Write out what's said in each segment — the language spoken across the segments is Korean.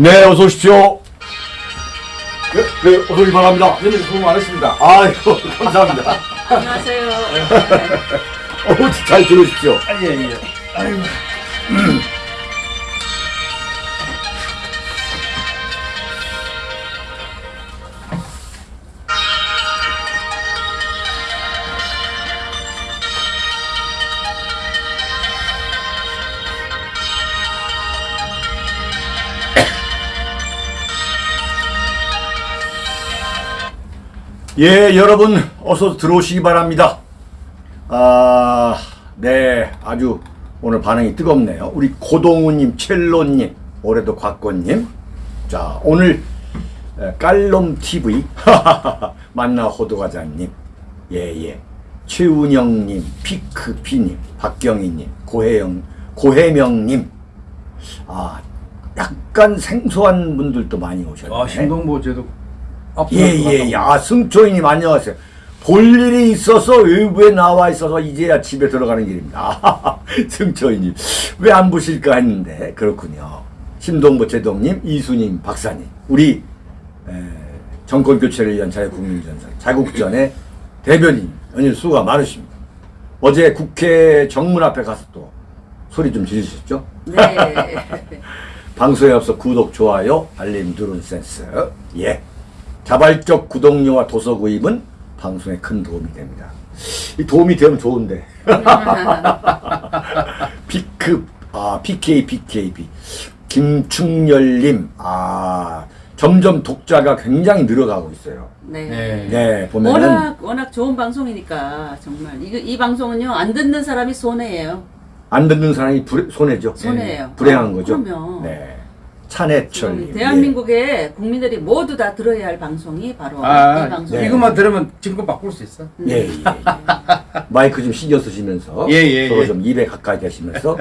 네, 어서 오십시오. 네, 네, 어서 오기 바랍니다. 형님 수고 많으십니다. 아이고, 감사합니다. 안녕하세요. 어우, 잘 들으십시오. 아, 예, 예. 아이고. 예, 여러분, 어서 들어오시기 바랍니다. 아, 네, 아주 오늘 반응이 뜨겁네요. 우리 고동우님, 첼로님, 올해도 곽권님. 자, 오늘 에, 깔롬TV, 만나 호두과자님, 예, 예. 최운영님, 피크피님, 박경희님, 고혜영, 고혜명님. 아, 약간 생소한 분들도 많이 오셨네. 아, 신동보 제도 예 예 예. 아 승초이님 안녕하세요. 볼 일이 있어서 외부에 나와 있어서 이제야 집에 들어가는 길입니다. 승초이님 왜 안 보실까 했는데 그렇군요. 심동보 제동님, 이수님, 박사님 우리 에, 정권 교체를 위한 자유 국민전선 자국전의 대변인 연일 수가 많으십니다. 어제 국회 정문 앞에 가서 또 소리 좀 지르셨죠? 네. 방송에 앞서 구독, 좋아요, 알림 누른 센스. 예. 자발적 구독료와 도서 구입은 방송에 큰 도움이 됩니다. 이 도움이 되면 좋은데. B급, 아, PK, BKB. 김충열님, 아, 점점 독자가 굉장히 늘어가고 있어요. 네. 네. 네, 보면은. 워낙 워낙 좋은 방송이니까 정말 이, 이 방송은요 안 듣는 사람이 손해예요. 안 듣는 사람이 불, 손해죠. 손해예요. 불행한 어, 거죠. 그럼요. 네. 찬해철님. 대한민국의 국민들이 모두 다 들어야 할 방송이 바로 아, 이 방송. 네. 이것만 들으면 증거 바꿀 수 있어. 예, 예, 예. 마이크 좀 신경 쓰시면서 예, 예, 서로 예. 좀 입에 가까이 대시면서.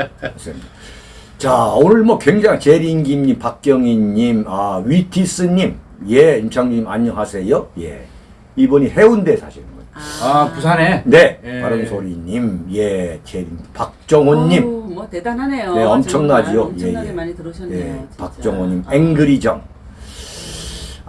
자 오늘 뭐 굉장히 제린김님, 박경희님, 아 위티스님, 예 임창님 안녕하세요. 예 이분이 해운대 거예요. 아, 부산에? 네 예. 바른소리님, 예 제린 박정호님, 어우, 뭐 대단하네요. 네 엄청나죠. 정말 엄청나게 예, 예. 많이 들어오셨네요. 예. 박정호님, 아. 앵그리정.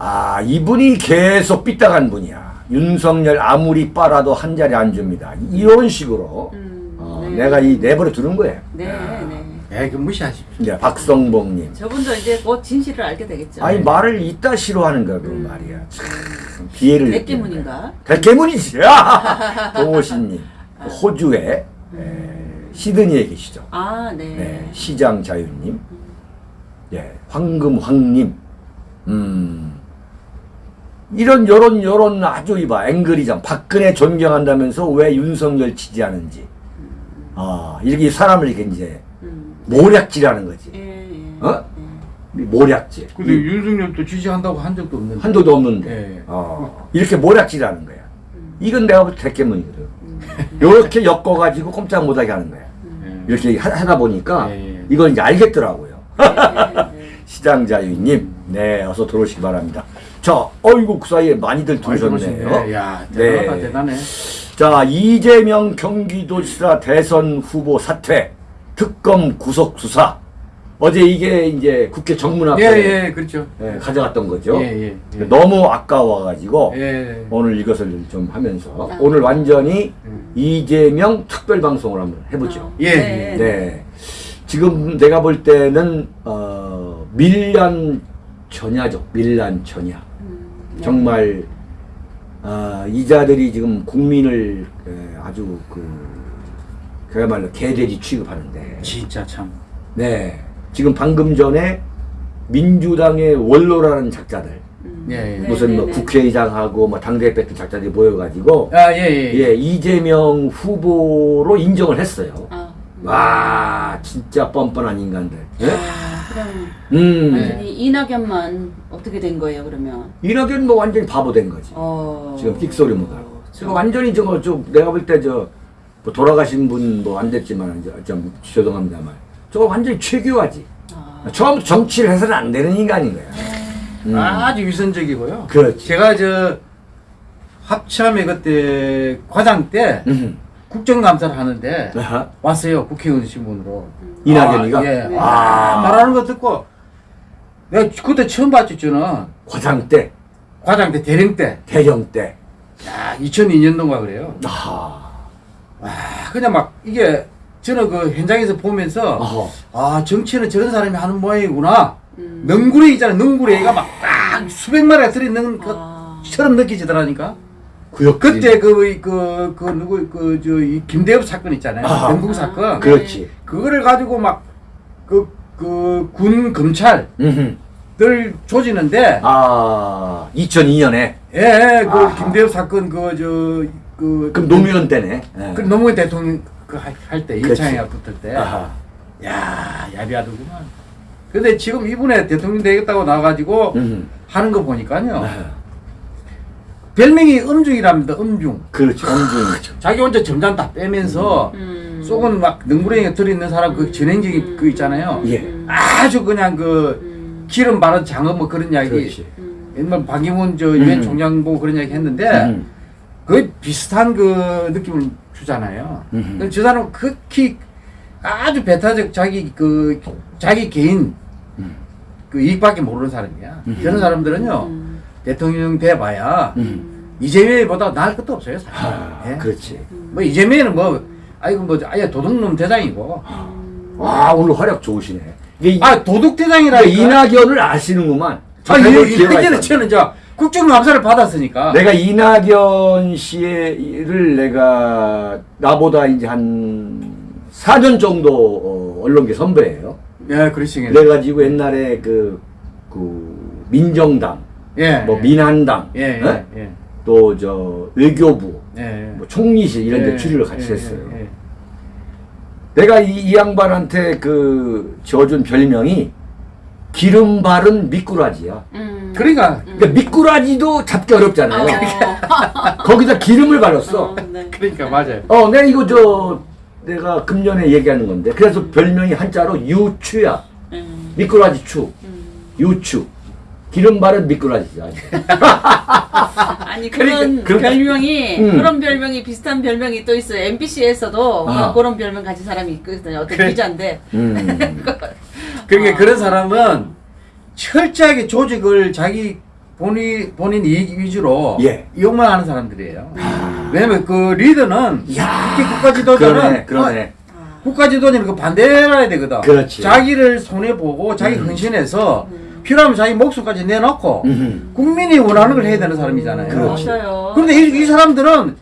아, 이분이 계속 삐딱한 분이야. 윤석열 아무리 빨아도 한 자리 안 줍니다. 이런 식으로 음, 어, 네. 내가 이 내버려 두는 거예요. 네, 네. 예, 그 무시하십시오. 이제 박성봉님. 저분도 이제 곧 진실을 알게 되겠죠. 아니 말을 이따 싫어하는 거야 그 음. 말이야. 참 비애를 백기문인가? 백개문이지. 동호신님 호주에 에, 시드니에 계시죠. 아, 네. 네, 시장 자유님, 예, 황금 황님, 음, 이런 요런 요런 아주 이봐 앵그리장 박근혜 존경한다면서 왜 윤석열 지지하는지, 아 이렇게 사람을 이렇게 이제 음. 모략질하는 거지, 예, 예. 어? 예. 모략질. 근데 이- 윤석열도 지지한다고 한 적도 없는데. 한도도 없는데, 예. 어, 이렇게 모략질하는 거야. 음. 이건 내가 볼 때 대깨문이거든. 요렇게 엮어가지고 꼼짝 못하게 하는 거야. 음. 예. 이렇게 하- 하다 보니까 예, 예. 이걸 이제 알겠더라고요. 시장자유님, 네, 어서 들어오시기 바랍니다. 자, 어이구, 그 사이에 많이들 많이 들으셨네요. 야, 네. 대단하다, 대단해. 자, 이재명 경기도지사 대선 후보 사퇴, 특검 구속 수사. 어제 이게 이제 국회 정문 앞에 예, 예, 그렇죠. 예, 가져갔던 거죠. 예, 예, 예. 너무 아까워가지고 예. 오늘 이것을 좀 하면서 아. 오늘 완전히 음. 이재명 특별 방송을 한번 해보죠. 어, 예, 네. 네. 지금 내가 볼 때는 어, 밀란 전야죠. 밀란 전야. 음, 네. 정말 아, 이자들이 지금 국민을 에, 아주 그 그야말로 개돼지 취급하는데 진짜 참. 네 지금 방금 전에 민주당의 원로라는 작자들 음. 예, 예. 네, 무슨 네, 뭐 네. 국회의장하고 뭐 당대표 같은 작자들이 모여가지고 아, 예, 예. 예 이재명 후보로 인정을 했어요. 아, 와 진짜 뻔뻔한 인간들. 예? 그럼 음 완전히 이낙연만 어떻게 된 거예요 그러면? 이낙연 뭐 완전히 바보 된 거지. 어. 지금 끽소리 못하고. 어, 지금 완전히 저거 좀 내가 볼 때 저 뭐 돌아가신 분 뭐 안 됐지만 저, 좀 죄송합니다만 저거 완전히 최교화지. 아, 처음부터 정치를 해서는 안 되는 인간인 거야. 음. 아주 위선적이고요. 그렇지. 제가 저 합참회 그때 과장 때 음. 국정감사를 하는데 아하. 왔어요 국회의원 신분으로 이낙연이가? 아, 예. 네. 아, 말하는 거 듣고 내가 그때 처음 봤지 저는 과장 때, 과장 때 대령 때. 대령 때. 야 2002년도인가 그래요. 아, 와 그냥 막 이게 저는 그 현장에서 보면서 어허. 아 정치는 저런 사람이 하는 모양이구나. 음. 능구레 있잖아 능구레가 막 딱 수백 마리가 들어있는 아. 것처럼 느끼지더라니까. 구역 그때 그그 그 누구 그저 김대엽 사건 있잖아요. 아. 영국 사건. 그렇지. 그거를 가지고 막 그 그 군 검찰들 음흠. 조지는데 아, 2002년에. 예, 그 아하. 김대엽 사건 그저 그 그럼 노무현 때네. 예. 그 노무현 대통령 그할때 그렇지. 이창희가 붙을 때. 아하. 야, 야비하더구만. 근데 지금 이분에 대통령 되겠다고 나와가지고 음. 하는 거 보니까요. 아, 별명이 음중이랍니다, 음중. 그렇지. 엄중. 자기 혼자 점장 다 빼면서 음. 속은 막 능구렁이에 들어있는 사람 그 전행적인 그 있잖아요. 예. 음. 아주 그냥 그 음. 기름 바른 장어 뭐 그런 이야기. 그렇지. 음. 옛날 박기문 저 유엔 음. 총장 보고 그런 이야기 했는데 음. 거의 비슷한 그 느낌을 주잖아요. 음. 저 사람은 극히 아주 배타적 자기 그 자기 개인 음. 그 이익밖에 모르는 사람이야. 음. 그런 사람들은요 음. 대통령 돼봐야 음. 이재명보다 나을 것도 없어요. 사실. 아, 예? 그렇지. 뭐 이재명은 뭐 아이고 뭐 아예 도둑놈 대장이고 와, 오늘 활약 좋으시네. 이게 아 도둑 대장이라 이낙연을 아시는구만. 아 해볼 이- 기회가 이때는 있었네. 저는 저 국정감사를 받았으니까 내가 이낙연 씨를 내가 나보다 이제 한 4년 정도 어, 언론계 선배예요. 예 그러시겠네. 그래가지고 옛날에 그, 그 민정당, 예. 뭐 예. 민한당, 예, 어? 예, 예. 또 저 외교부, 예. 뭐 총리실 이런 데 예, 출입을 같이 예, 했어요. 예, 예. 내가 이, 이 양반한테 그 지어준 별명이 기름 바른 미꾸라지야. 음. 그러니까 그러니까 미꾸라지도 잡기 어렵잖아요. 어. 거기다 기름을 발랐어. 어, 네. 그러니까 맞아요. 어, 내가 이거 저 내가 금년에 얘기하는 건데 그래서 별명이 한자로 유추야. 음. 미꾸라지 추. 음. 유추. 기름 바른 미꾸라지야. 아니 그런 그러니까- 별명이 음. 그런 별명이 비슷한 별명이 또 있어요. MBC에서도 아. 그런 별명 가진 사람이 있거든요. 어떤 그래. 기자인데. 음. 그러니까 아. 그런 사람은 철저하게 조직을 자기 본인 본인 이익 위주로 예. 이용만 하는 사람들이에요. 왜냐면 그 리더는 야, 특히 국가 지도자는 그러네, 그러네. 아. 국가 지도자는 그 반대해야 되거든. 그렇지. 자기를 손해 보고 자기 음. 헌신해서 음. 필요하면 자기 목숨까지 내놓고 음. 국민이 원하는 걸 해야 되는 사람이잖아요. 그렇지. 맞아요. 그런데 이, 이 사람들은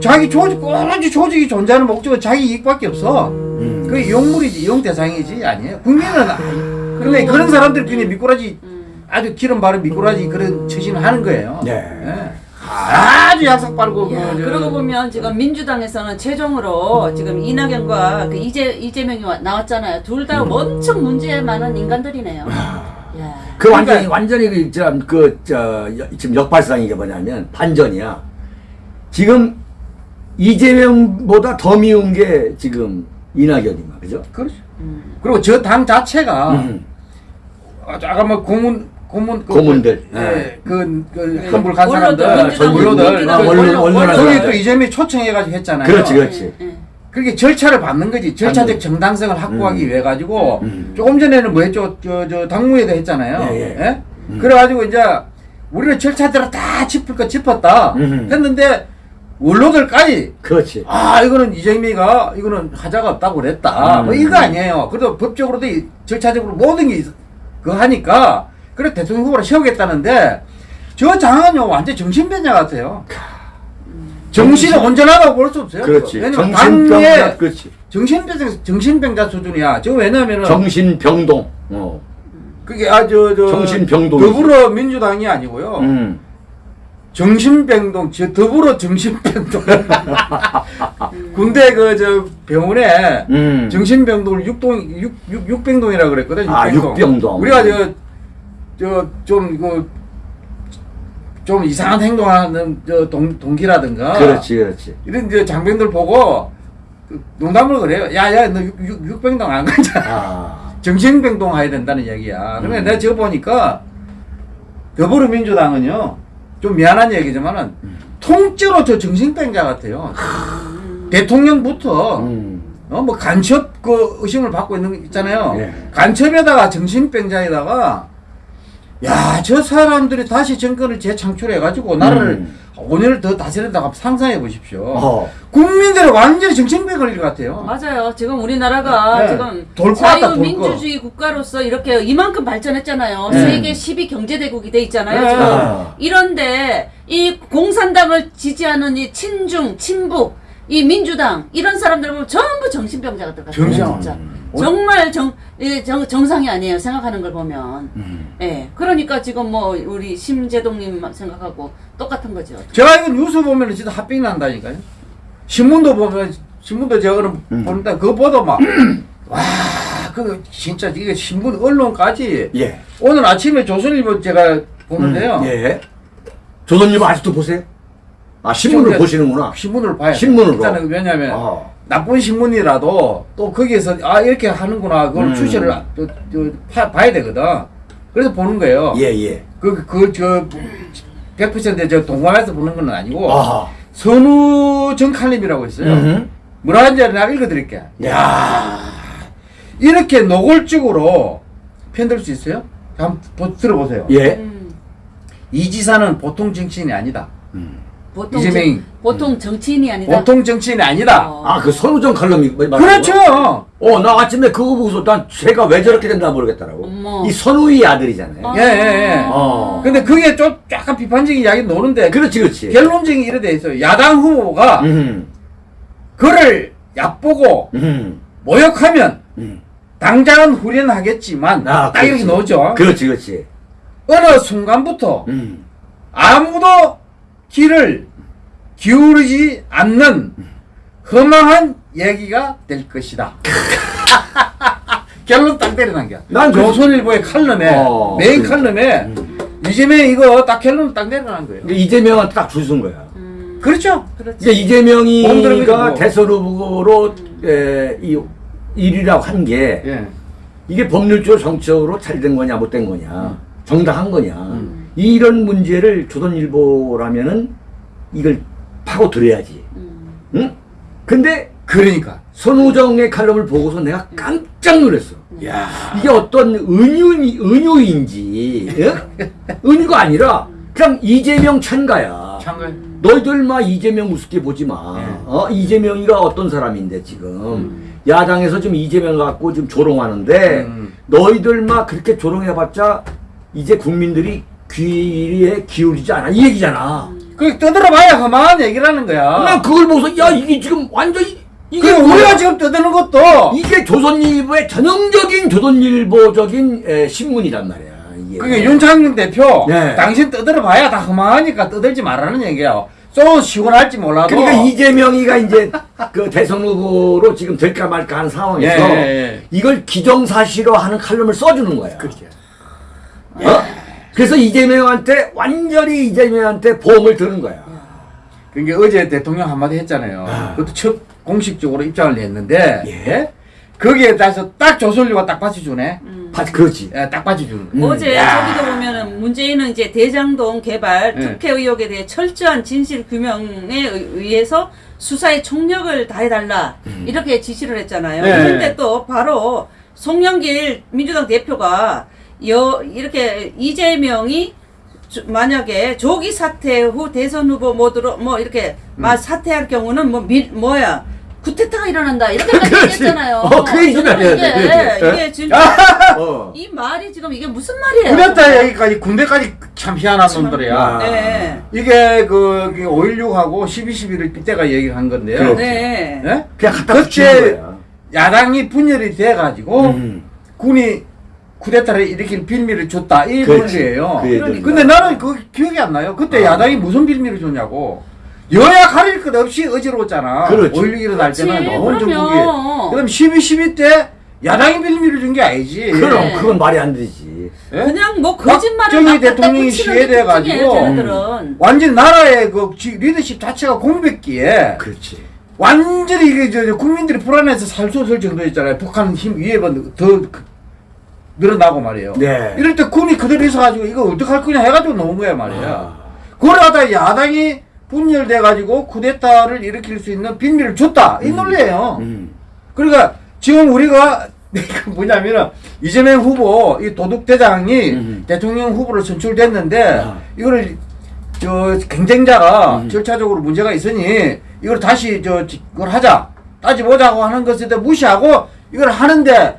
자기 조직, 오로지 조직이 존재하는 목적은 자기 이익밖에 없어. 음. 그 이용물이지, 이용 대상이지, 아니에요. 국민은, 아- 근데 그런 사람들끼리 미꾸라지, 음. 아주 기름 바른 미꾸라지 그런 처신을 하는 거예요. 네. 예. 아주 약삭 빠르고, 야, 그, 저- 그러고 보면 지금 민주당에서는 최종으로 지금 이낙연과 그 이재 이재명이 와- 나왔잖아요. 둘 다 엄청 문제 많은 인간들이네요. 야. 그 완전히 완전히 그, 저, 그, 저, 여- 지금 역발상이 게 뭐냐면 반전이야. 지금 이재명보다 더 미운 게 지금 이낙연이마, 그죠? 그렇죠. 음. 그리고 저 당 자체가, 음. 아까 뭐 고문, 고문, 그- 고문들. 예, 그, 그, 네. 한불 간 원로들, 사람들, 민주당, 원로들, 민주당 그 원로, 원로, 원로라는 원로. 거기 사람들. 또 이재명이 초청해가지고 했잖아요. 그렇지, 그렇지. 예, 예. 그렇게 절차를 받는 거지. 절차적. 정당성을 확보하기 음. 위해 가지고 음. 조금 전에는 뭐 했죠? 저, 저 당무회도 했잖아요. 예, 예. 예? 음. 그래가지고 이제 우리는 절차대로 다 짚을 거 짚었다. 음. 했는데 원로들까지 그렇지. 아 이거는 이재명이가 이거는 하자가 없다고 그랬다. 음. 뭐 이거 아니에요. 그래도 법적으로도 이 절차적으로 모든 게 그거 하니까 그래 대통령 후보를 세우겠다는데 저 장은요 완전 정신병자 같아요. 정신이 온전하다고 볼 수 없어요. 그렇지. 왜냐면 정신병자, 당에 그렇지. 정신병자 정신병자 수준이야. 저 왜냐면은 정신병동. 어. 그게 아저 저 정신병동이지. 더불어 민주당이 아니고요. 음. 정신병동 저 더불어 정신병동 군대 그 저 병원에 음. 정신병동을 육동 육, 육 육병동이라 그랬거든. 아, 육병동. 우리가 저 저좀그 좀 이상한 행동하는 저 동, 동기라든가 그렇지, 그렇지. 이런 저 장병들 보고 그 농담을 그래요. 야야 너 육, 육, 육병동 안 가잖아. 아. 정신병동 해야 된다는 얘기야. 그러면 음. 내가 저거 보니까 더불어민주당은요 좀 미안한 얘기지만은 음. 통째로 저 정신병자 같아요. 대통령부터 음. 어뭐 간첩 그 의심을 받고 있는 거 있잖아요. 예. 간첩에다가 정신병자에다가 야, 저 사람들이 다시 정권을 재창출해가지고 나라를 음. 5년을 더 다스린다고 상상해 보십시오. 어. 국민들은 완전히 정신병 걸릴 것 같아요. 맞아요. 지금 우리나라가 네. 지금. 자유민주주의 국가로서 이렇게 이만큼 발전했잖아요. 네. 세계 10위 경제대국이 돼 있잖아요. 네. 지금 아. 이런데 이 공산당을 지지하는 이 친중, 친북, 이 민주당 이런 사람들 보면 전부 정신병자 같은 같아요. 정상. 진짜. 음. 정말 정, 이 정, 정상이 아니에요. 생각하는 걸 보면. 음. 예. 그러니까 지금 뭐 우리 심재동님 생각하고 똑같은 거죠. 제가 이거 뉴스 보면 진짜 핫빙 난다니까요. 신문도 보면 신문도 제가 오늘 음. 보는데 그거 보다 막 와, 그 진짜 이게 신문 언론까지 예. 오늘 아침에 조선일보 제가 보는데요. 음, 예. 조선일보 아직도 보세요? 아 신문을 보시는구나. 신문을 봐야 돼. 신문으로? 일단은 왜냐하면 아. 나쁜 신문이라도 또 거기에서 아 이렇게 하는구나 그걸 음. 추세를 아- 또, 또 파, 봐야 되거든. 그래서 보는 거예요. 예 예. 그그저 100%저 동감해서 보는 건 아니고 아하. 선우 정칼림이라고 있어요. 음. 뭐라 하는지 내가 읽어드릴게. 야. 이렇게 노골적으로 편들 수 있어요? 한번 보- 들어보세요. 예. 음, 이 지사는 보통 정치인이 아니다. 보통 이재명이. 정, 보통 정치인이 아니다. 보통 정치인이 아니다. 어. 아그 선우정 칼럼이 뭐- 말하는 그렇죠. 어, 나 아침에 그거 보고서 난 제가 왜 저렇게 된다 모르겠더라고. 어머. 이 선우의 아들이잖아요. 아. 예, 예, 예. 어. 근데 그게 좀 약간 비판적인 이야기 노는데 그렇지, 그렇지. 결론적인 이래 돼 있어요. 야당 후보가 음, 그를 얕보고 음, 모욕하면 음. 당장은 후련하겠지만 아, 딱 이렇게 그렇지. 넣었죠. 그렇지, 그렇지. 어느 순간부터 음. 아무도 귀를 기울이지 않는 허망한 얘기가 될 것이다. 결론 딱 때려난 게. 난 그- 조선일보의 칼럼에 어, 메인 그- 칼럼에 이재명 이거 딱 결론 딱 내려난 거예요. 이재명한테 딱 줄 쓴 거야. 음, 그렇죠. 그렇지. 이제 이재명이가. 대선 후보로 에, 이 일이라고 한게 예. 이게 법률적으로 정치적으로 잘 된 거냐 못 된 거냐 음. 정당한 거냐 이런 문제를 조선일보라면은 이걸 파고 들어야지. 음. 응? 근데 그러니까. 손우정의 칼럼을 보고서 내가 깜짝 놀랐어. 야. 이게 어떤 은유이, 은유인지, 예? 은유가 아니라 그냥 이재명 찬가야. 참가. 너희들 막 이재명 우습게 보지 마. 네. 어? 이재명이가 어떤 사람인데 지금 야당에서 지금 이재명 갖고 지금 조롱하는데 음. 너희들 막 그렇게 조롱해봤자 이제 국민들이 귀에 기울이지 않아 이 얘기잖아. 그 떠들어봐야 허망한 얘기라는 거야. 나 그걸 보고서 야 이게 지금 완전히 이게? 우리가 지금 떠드는 것도 이게 조선일보의 전형적인 조선일보적인 에, 신문이란 말이야. 이게. 그게 윤창룡 대표 네. 당신 떠들어봐야 다 허망하니까 떠들지 말라는 얘기야. 좀 시원할지 몰라도. 그러니까 이재명이가 이제 그 대선 후보로 지금 될까 말까 하는 상황에서 예, 예, 예. 이걸 기정사실화 하는 칼럼을 써주는 거야. 그렇죠. 어? 그래서 이재명한테 완전히 이재명한테 보험을 드는 거야. 그러니까 어제 대통령 한마디 했잖아요. 아. 그것도 첫 공식적으로 입장을 냈는데 예. 거기에 따라서 딱 조선일보가 딱 받쳐주네. 음. 바- 그렇지. 예, 딱 받쳐주는 거야. 음. 어제 야. 저기도 보면은 문재인은 이제 대장동 개발 네. 특혜 의혹에 대해 철저한 진실 규명에 의- 의해서 수사에 총력을 다해달라 이렇게 지시를 했잖아요. 네. 그런데 또 바로 송영길 민주당 대표가 여 이렇게 이재명이 조- 만약에 조기 사퇴 후 대선 후보 모드로 뭐 이렇게 음. 막 사퇴할 경우는 뭐 미, 뭐야 구태타가 일어난다 이렇게까지. 얘기했잖아요. 어, 그 얘기 좀 저는 해야 이게. 이게 진짜 어. 이 말이 지금 이게 무슨 말이에요? 그랬다 여기까지 군대까지 참 희한한 놈들이야. 아. 네. 이게 그 5.16하고 12.12를 이때가 얘기를 한 건데요. 네. 예? 그냥 갖다 그때. 야당이 분열이 돼가지고 음. 군이 쿠데타를 일으킬 빌미를 줬다 이. 논리예요. 그 얘기는. 근데 나는 그 기억이 안 나요. 그때 아. 야당이 무슨 빌미를 줬냐고. 여야 가릴 것 없이 어지러웠잖아. 그렇지. 5.16 일어날 때는. 너무 전국이. 그럼 12, 12 때 야당이 빌미를 준 게 아니지. 그럼 네. 그건 말이 안 되지. 예? 그냥 뭐 거짓말을 박정희 막 대통령이 시해돼 가지고. 완전 나라의 그 지- 리더십 자체가 공백기에 그렇지. 완전히 이게 저, 저 국민들이 불안해서 살수 없을 정도였잖아요. 북한 힘 위에가 더 그- 늘어나고 말이에요. 네. 이럴 때 군이 그대로 있어가지고 이거 어떡할 거냐 해가지고 나온 거야 말이야. 아. 그러다 야당이 분열돼가지고 쿠데타를 일으킬 수 있는 빌미를 줬다. 이 논리예요. 음. 그러니까 지금 우리가 그 뭐냐면은 이재명 후보 이 도둑대장이 음. 대통령 후보로 선출됐는데 아. 이거를 저 경쟁자가 음. 절차적으로 문제가 있으니 이걸 다시 저 지- 그걸 하자 따지보자고 하는 것에 대해 무시하고 이걸 하는데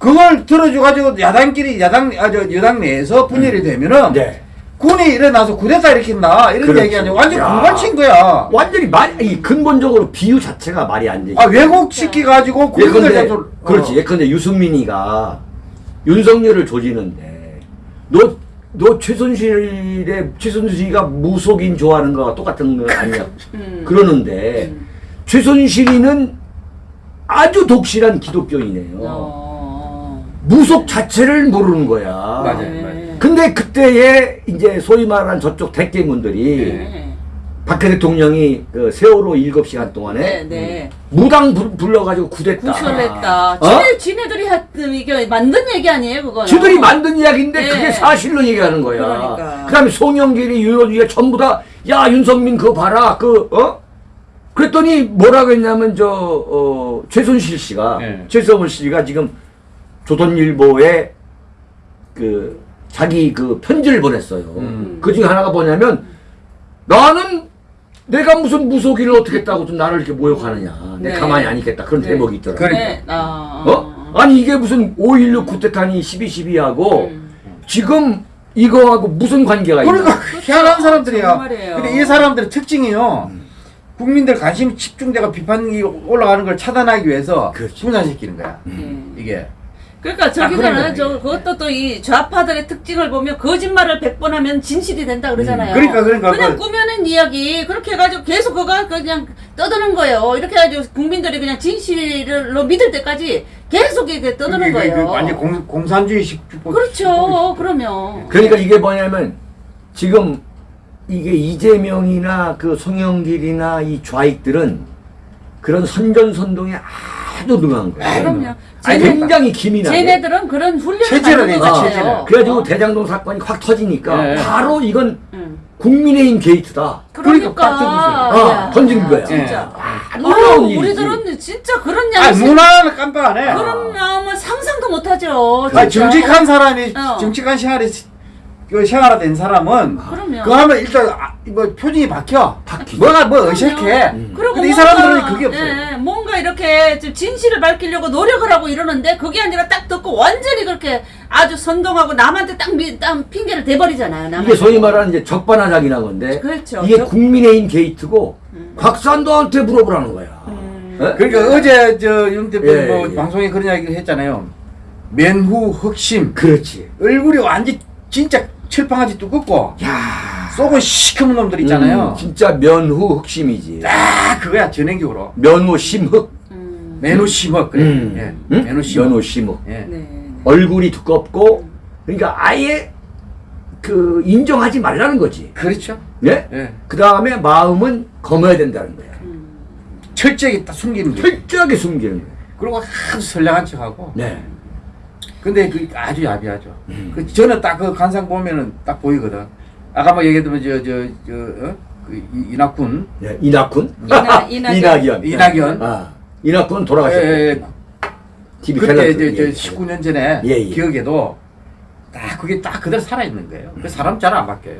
그걸 들어줘 가지고 야당끼리 야당 아저 여당 내에서 분열이 되면은 네. 군이 일어나서 쿠데타 일으킨다 이런 그렇지. 얘기 아니고 완전 야. 공갈친 거야. 완전히 말, 이 근본적으로 비유 자체가 말이 안 되지. 아 왜곡 시키 가지고 국민들 예컨대, 잡수- 그렇지. 어. 예컨대 유승민이가 윤석열을 조지는데, 너, 너 최순실의, 최순실이가 무속인 좋아하는 거와 똑같은 거 아니야? 음. 그러는데, 최순실이는 아주 독실한 기독교이네요. 어. 무속 자체를 모르는 거야. 맞아요, 네. 맞아요. 근데 그때에 이제 소위 말하는 저쪽 대깨문들이 네. 박해 대통령이 그 세월호 일곱 시간 동안에 네, 네. 무당 불, 불러가지고 구됐다. 구설했다. 어? 지네, 지네들이 했던 이게 만든 얘기 아니에요, 그거는? 지들이 만든 이야기인데 네. 그게 사실로 얘기하는 거야. 그러니까. 다음에 송영길이 윤호주가 전부 다 야 윤석민 그거 봐라 그 어? 그랬더니 뭐라고 했냐면 저 어, 최순실 씨가 네. 최성훈 씨가 지금 조선일보에 그 자기 그 편지를 보냈어요. 음. 그 중에 하나가 뭐냐면 나는 내가 무슨 무속인을 어떻게 했다고 좀 나를 이렇게 모욕하느냐. 내 네. 가만히 안 있겠다. 그런 네. 대목이 있더라고. 그러니까. 네. 아. 어? 아니 이게 무슨 5.16 쿠데타니 12.12하고 음. 지금 이거하고 무슨 관계가 있나? 그러니까 희한한 사람들이야. 정말이에요. 근데 이 사람들의 특징이요. 국민들 관심 집중되가 비판이 올라가는 걸 차단하기 위해서 그렇지. 분산시키는 거야. 네. 이게. 그러니까 저기서는 거네, 저 이게. 그것도 또 이 좌파들의 특징을 보면 거짓말을 100번 하면 진실이 된다 그러잖아요. 음, 그러니까, 그러니까 그냥 그- 꾸며낸 이야기 그렇게 해가지고 계속 그거 그냥 떠드는 거예요. 이렇게 해가지고 국민들이 그냥 진실로 믿을 때까지 계속 이렇게 떠드는 거예요. 완전 공, 공산주의식 주법. 그렇죠. 그러면 그러니까 이게 뭐냐면 지금 이게 이재명이나 그 송영길이나 이 좌익들은 그런 선전선동에 아주 능한 거예요. 그럼요. 아니, 쟤네- 굉장히 기민하게. 쟤네들은 그런 훈련을 받는 해야지, 아. 같아요. 그래가지고 어? 대장동 사건이 확 터지니까 네. 바로 이건 응. 국민의힘 게이트다. 그러니까, 딱 던졌어요. 어, 야, 던진 거야. 진짜. 아, 아, 놀라운. 우리들은 진짜 그런 아, 양심 문화는 깜빡 안 해. 그런 마음은 상상도 못 하죠. 아, 진짜. 정직한 사람이 어. 정직한 생활이 그 생활화된 사람은 그럼요. 그거 하면 일단 아, 뭐 표정이 박혀. 박히죠. 뭐가 뭐 어색해. 음. 그리고 근데 이 뭔가, 사람들은 그게 없어요. 예, 뭔가 이렇게 좀 진실을 밝히려고 노력을 하고 이러는데 그게 아니라 딱 듣고 완전히 그렇게 아주 선동하고 남한테 딱, 미, 딱 핑계를 대버리잖아요. 남한테. 이게 소위 말하는 이제 적반하장이라는 건데 그렇죠. 이게 적- 국민의힘 게이트고 곽산도한테 물어보라는 거야. 음. 예? 그러니까 어제 저 윤 대표 예, 뭐 예. 방송에 그런 이야기를 했잖아요. 맨후 흑심 그렇지. 얼굴이 완전 진짜 철판같이 두껍고 야, 속은 시커먼 놈들 있잖아요. 음, 진짜 면후 흑심이지. 아 그거야 전행적으로 면후 심흑. 음. 맨후 심억 그래. 음. 예. 응? 맨후 심억. 면후 심흑. 예. 네. 얼굴이 두껍고 그러니까 아예 그 인정하지 말라는 거지. 그렇죠. 예? 예. 그 다음에 마음은 검어야 된다는 거야. 철저하게 딱 숨기는 거예요. 철저하게 숨기는 거야. 그리고 아주 선량한 척하고. 네. 근데 그 아주 야비하죠. 음. 그 저는 딱 그 관상 보면은 딱 보이거든. 아까 뭐 얘기했던 저저저 어? 그 이- 이낙군 네. 이낙군? 이나- 이낙연. 이낙연. 이낙연. 아, 이낙군 돌아가셨고. 예, 예, TV 그때 이제 저 예. 19년 전에 예, 예. 기억에도 딱 그게 딱 그대로 살아 있는 거예요. 그 사람 잘 안 바뀌어요.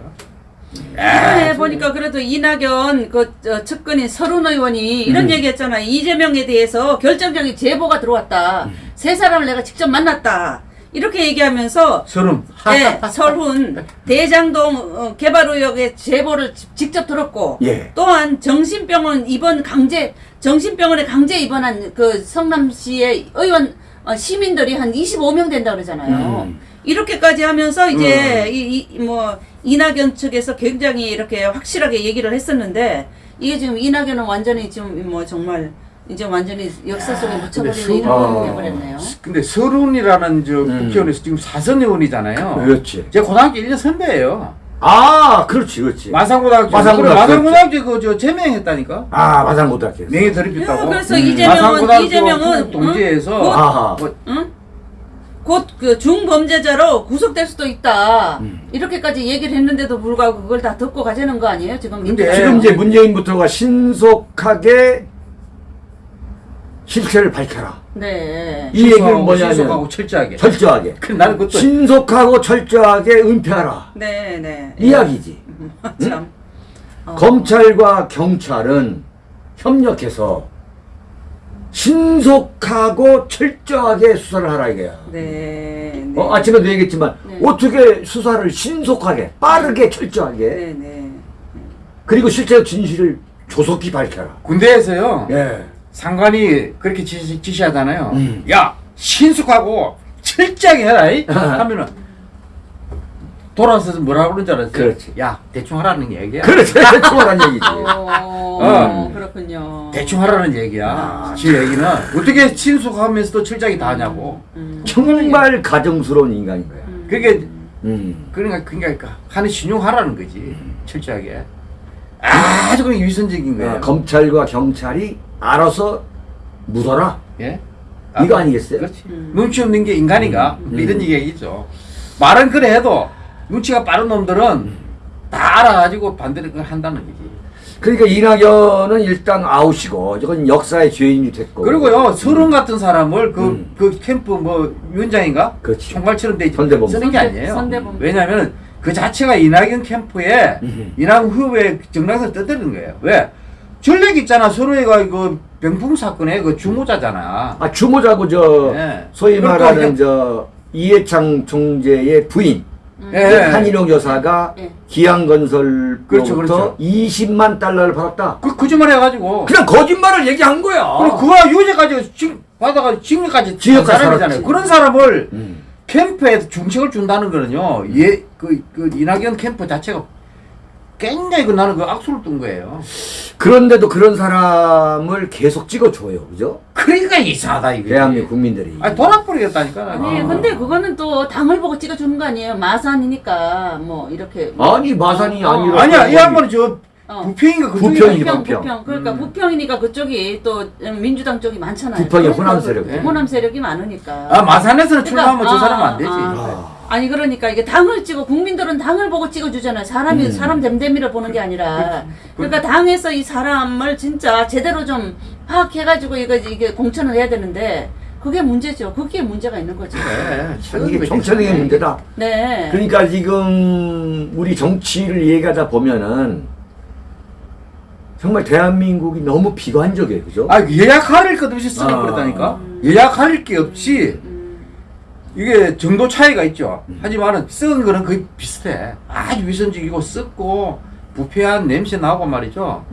이번에 보니까 그래도 이낙연 그 저, 측근인 서른 의원이 이런 음. 얘기했잖아요. 이재명에 대해서 결정적인 제보가 들어왔다. 음. 세 사람을 내가 직접 만났다. 이렇게 얘기하면서 서름. 네, 설훈 대장동 어, 개발 의혹의 제보를 지- 직접 들었고 예. 또한 정신병원 입원 강제 정신병원에 강제 입원한 그 성남시의 의원 어, 시민들이 한 25명 된다 그러잖아요. 음. 이렇게까지 하면서 이제 이뭐 이낙연 측에서 굉장히 이렇게 확실하게 얘기를 했었는데 이게 지금 이낙연은 완전히 지금 뭐 정말 이제 완전히 역사 속에 묻혀버리는 수- 이런 어. 게 돼버렸네요. 근데 서른이라는 저 음. 국회의원에서 지금 사선 의원이잖아요. 그렇지. 제 고등학교 1년 선배예요. 아, 그렇지, 그렇지. 마산고등학교. 마산고등학교. 마산고등학교 그저 제명했다니까. 아, 마산고등학교. 명예 드립했다고. 그래서 음. 이재명은 이재명은 그 동지에서 응? 뭐 응? 곧 그 중범죄자로 구속될 수도 있다. 음. 이렇게까지 얘기를 했는데도 불구하고 그걸 다 듣고 가자는 거 아니에요? 지금 근데 지금 이제 문재인부터가 신속하게 실체를 밝혀라. 네. 이 얘기는 신속하고 신속하고 뭐냐면 철저하게. 철저하게 그 나는 그것도 신속하고 철저하게 은폐하라. 네, 네. 이야기지. 참. 어. 검찰과 경찰은 협력해서 신속하고 철저하게 수사를 하라 이거야. 네. 네. 어, 아침에도 얘기했지만 네. 어떻게 수사를 신속하게 빠르게 철저하게 네, 네. 그리고 실제 진실을 조속히 밝혀라. 군대에서요. 예. 상관이 그렇게 지시, 지시하잖아요. 음. 야 신속하고 철저하게 해라. 이? 하면은 돌아서서 뭐라고 그러는 줄 알았어요? 그렇지. 야 대충 하라는 얘기야. 그렇지. 대충 하란 얘기지. 어, 어. 그렇군요. 대충 하라는 얘기야. 아. 지 얘기는 어떻게 신속하면서도 철저하게 다 하냐고. 음. 정말 가정스러운 인간인 거야. 그게 음. 그러니까 그러니까 하는 신용하라는 거지. 철저하게. 아주 그냥 위선적인 거예요. 어, 검찰과 경찰이 알아서 묻어라. 예? 이거 아니겠어요? 그렇지. 음. 눈치 없는 게 인간인가? 음. 이런 얘기겠죠. 말은 그래 해도 눈치가 빠른 놈들은 다 알아가지고 반대로 그걸 한다는 거지. 그러니까 이낙연은 일단 아웃이고 이건 역사의 죄인이 됐고. 그리고요, 서른 같은 사람을 그, 음. 그 캠프 뭐 위원장인가? 그렇지. 총괄처럼 돼 있지. 선대본부. 쓰는 게 아니에요. 선대본부. 왜냐하면 그 자체가 이낙연 캠프에 음. 이낙연 후보의 정당에서 떠드는 거예요. 왜? 전례 있잖아. 서로가 그 병풍 사건의 그 주모자잖아. 아 주모자고 저 예. 소위 말하는 저 이해창 총재의 부인 음. 예. 한인옥 여사가 예. 기양건설로부터 그렇죠, 그렇죠. 20만 달러를 받았다. 그 거짓말 해가지고. 그냥 거짓말을 얘기한 거야. 그리고 그와 유죄까지 징 받아가 징역까지 징역까지 한 사람이잖아요. 살았지. 그런 사람을 음. 캠프에 중책을 준다는 거는요. 예, 그, 그 이낙연 캠프 자체가 굉장히 그 나는 그 악수를 뜬 거예요. 그런데도 그런 사람을 계속 찍어줘요, 그죠? 그러니까 이상하다 이게. 대한민국 국민들이. 아니 돌아버리겠다니까. 아니 아. 근데 그거는 또 당을 보고 찍어주는 거 아니에요 마산이니까 뭐 이렇게 아니 마산이 어. 아니라 아니야 이 양반은 저 어. 부평인가 그쪽이 부평이- 부평 부평. 부평 그러니까 음. 부평이니까 그쪽이 또 민주당 쪽이 많잖아요 부평이 호남 세력. 그 호남 세력이 많으니까 아 마산에서는 그러니까, 출마하면 저 아, 사람은 안 되지. 아. 아니 그러니까 이게 당을 찍어 국민들은 당을 보고 찍어주잖아요. 사람이 음. 사람 됨됨이를 보는 게 아니라 그러니까 당에서 이 사람을 진짜 제대로 좀 파악해가지고 이거 이게 공천을 해야 되는데 그게 문제죠. 그게 문제가 있는 거죠. 네, 참 이게 이거 정치적인 문제다. 네. 그러니까 지금 우리 정치를 얘기하다 보면은 정말 대한민국이 너무 비관적이에요, 그죠? 아 예약할 것 없이 쓰고 아. 그랬다니까. 예약할 게 없이 음, 이게 정도 차이가 있죠. 하지만은 썩은 거는 거의 비슷해. 아주 위선적이고 썩고 부패한 냄새 나고 말이죠.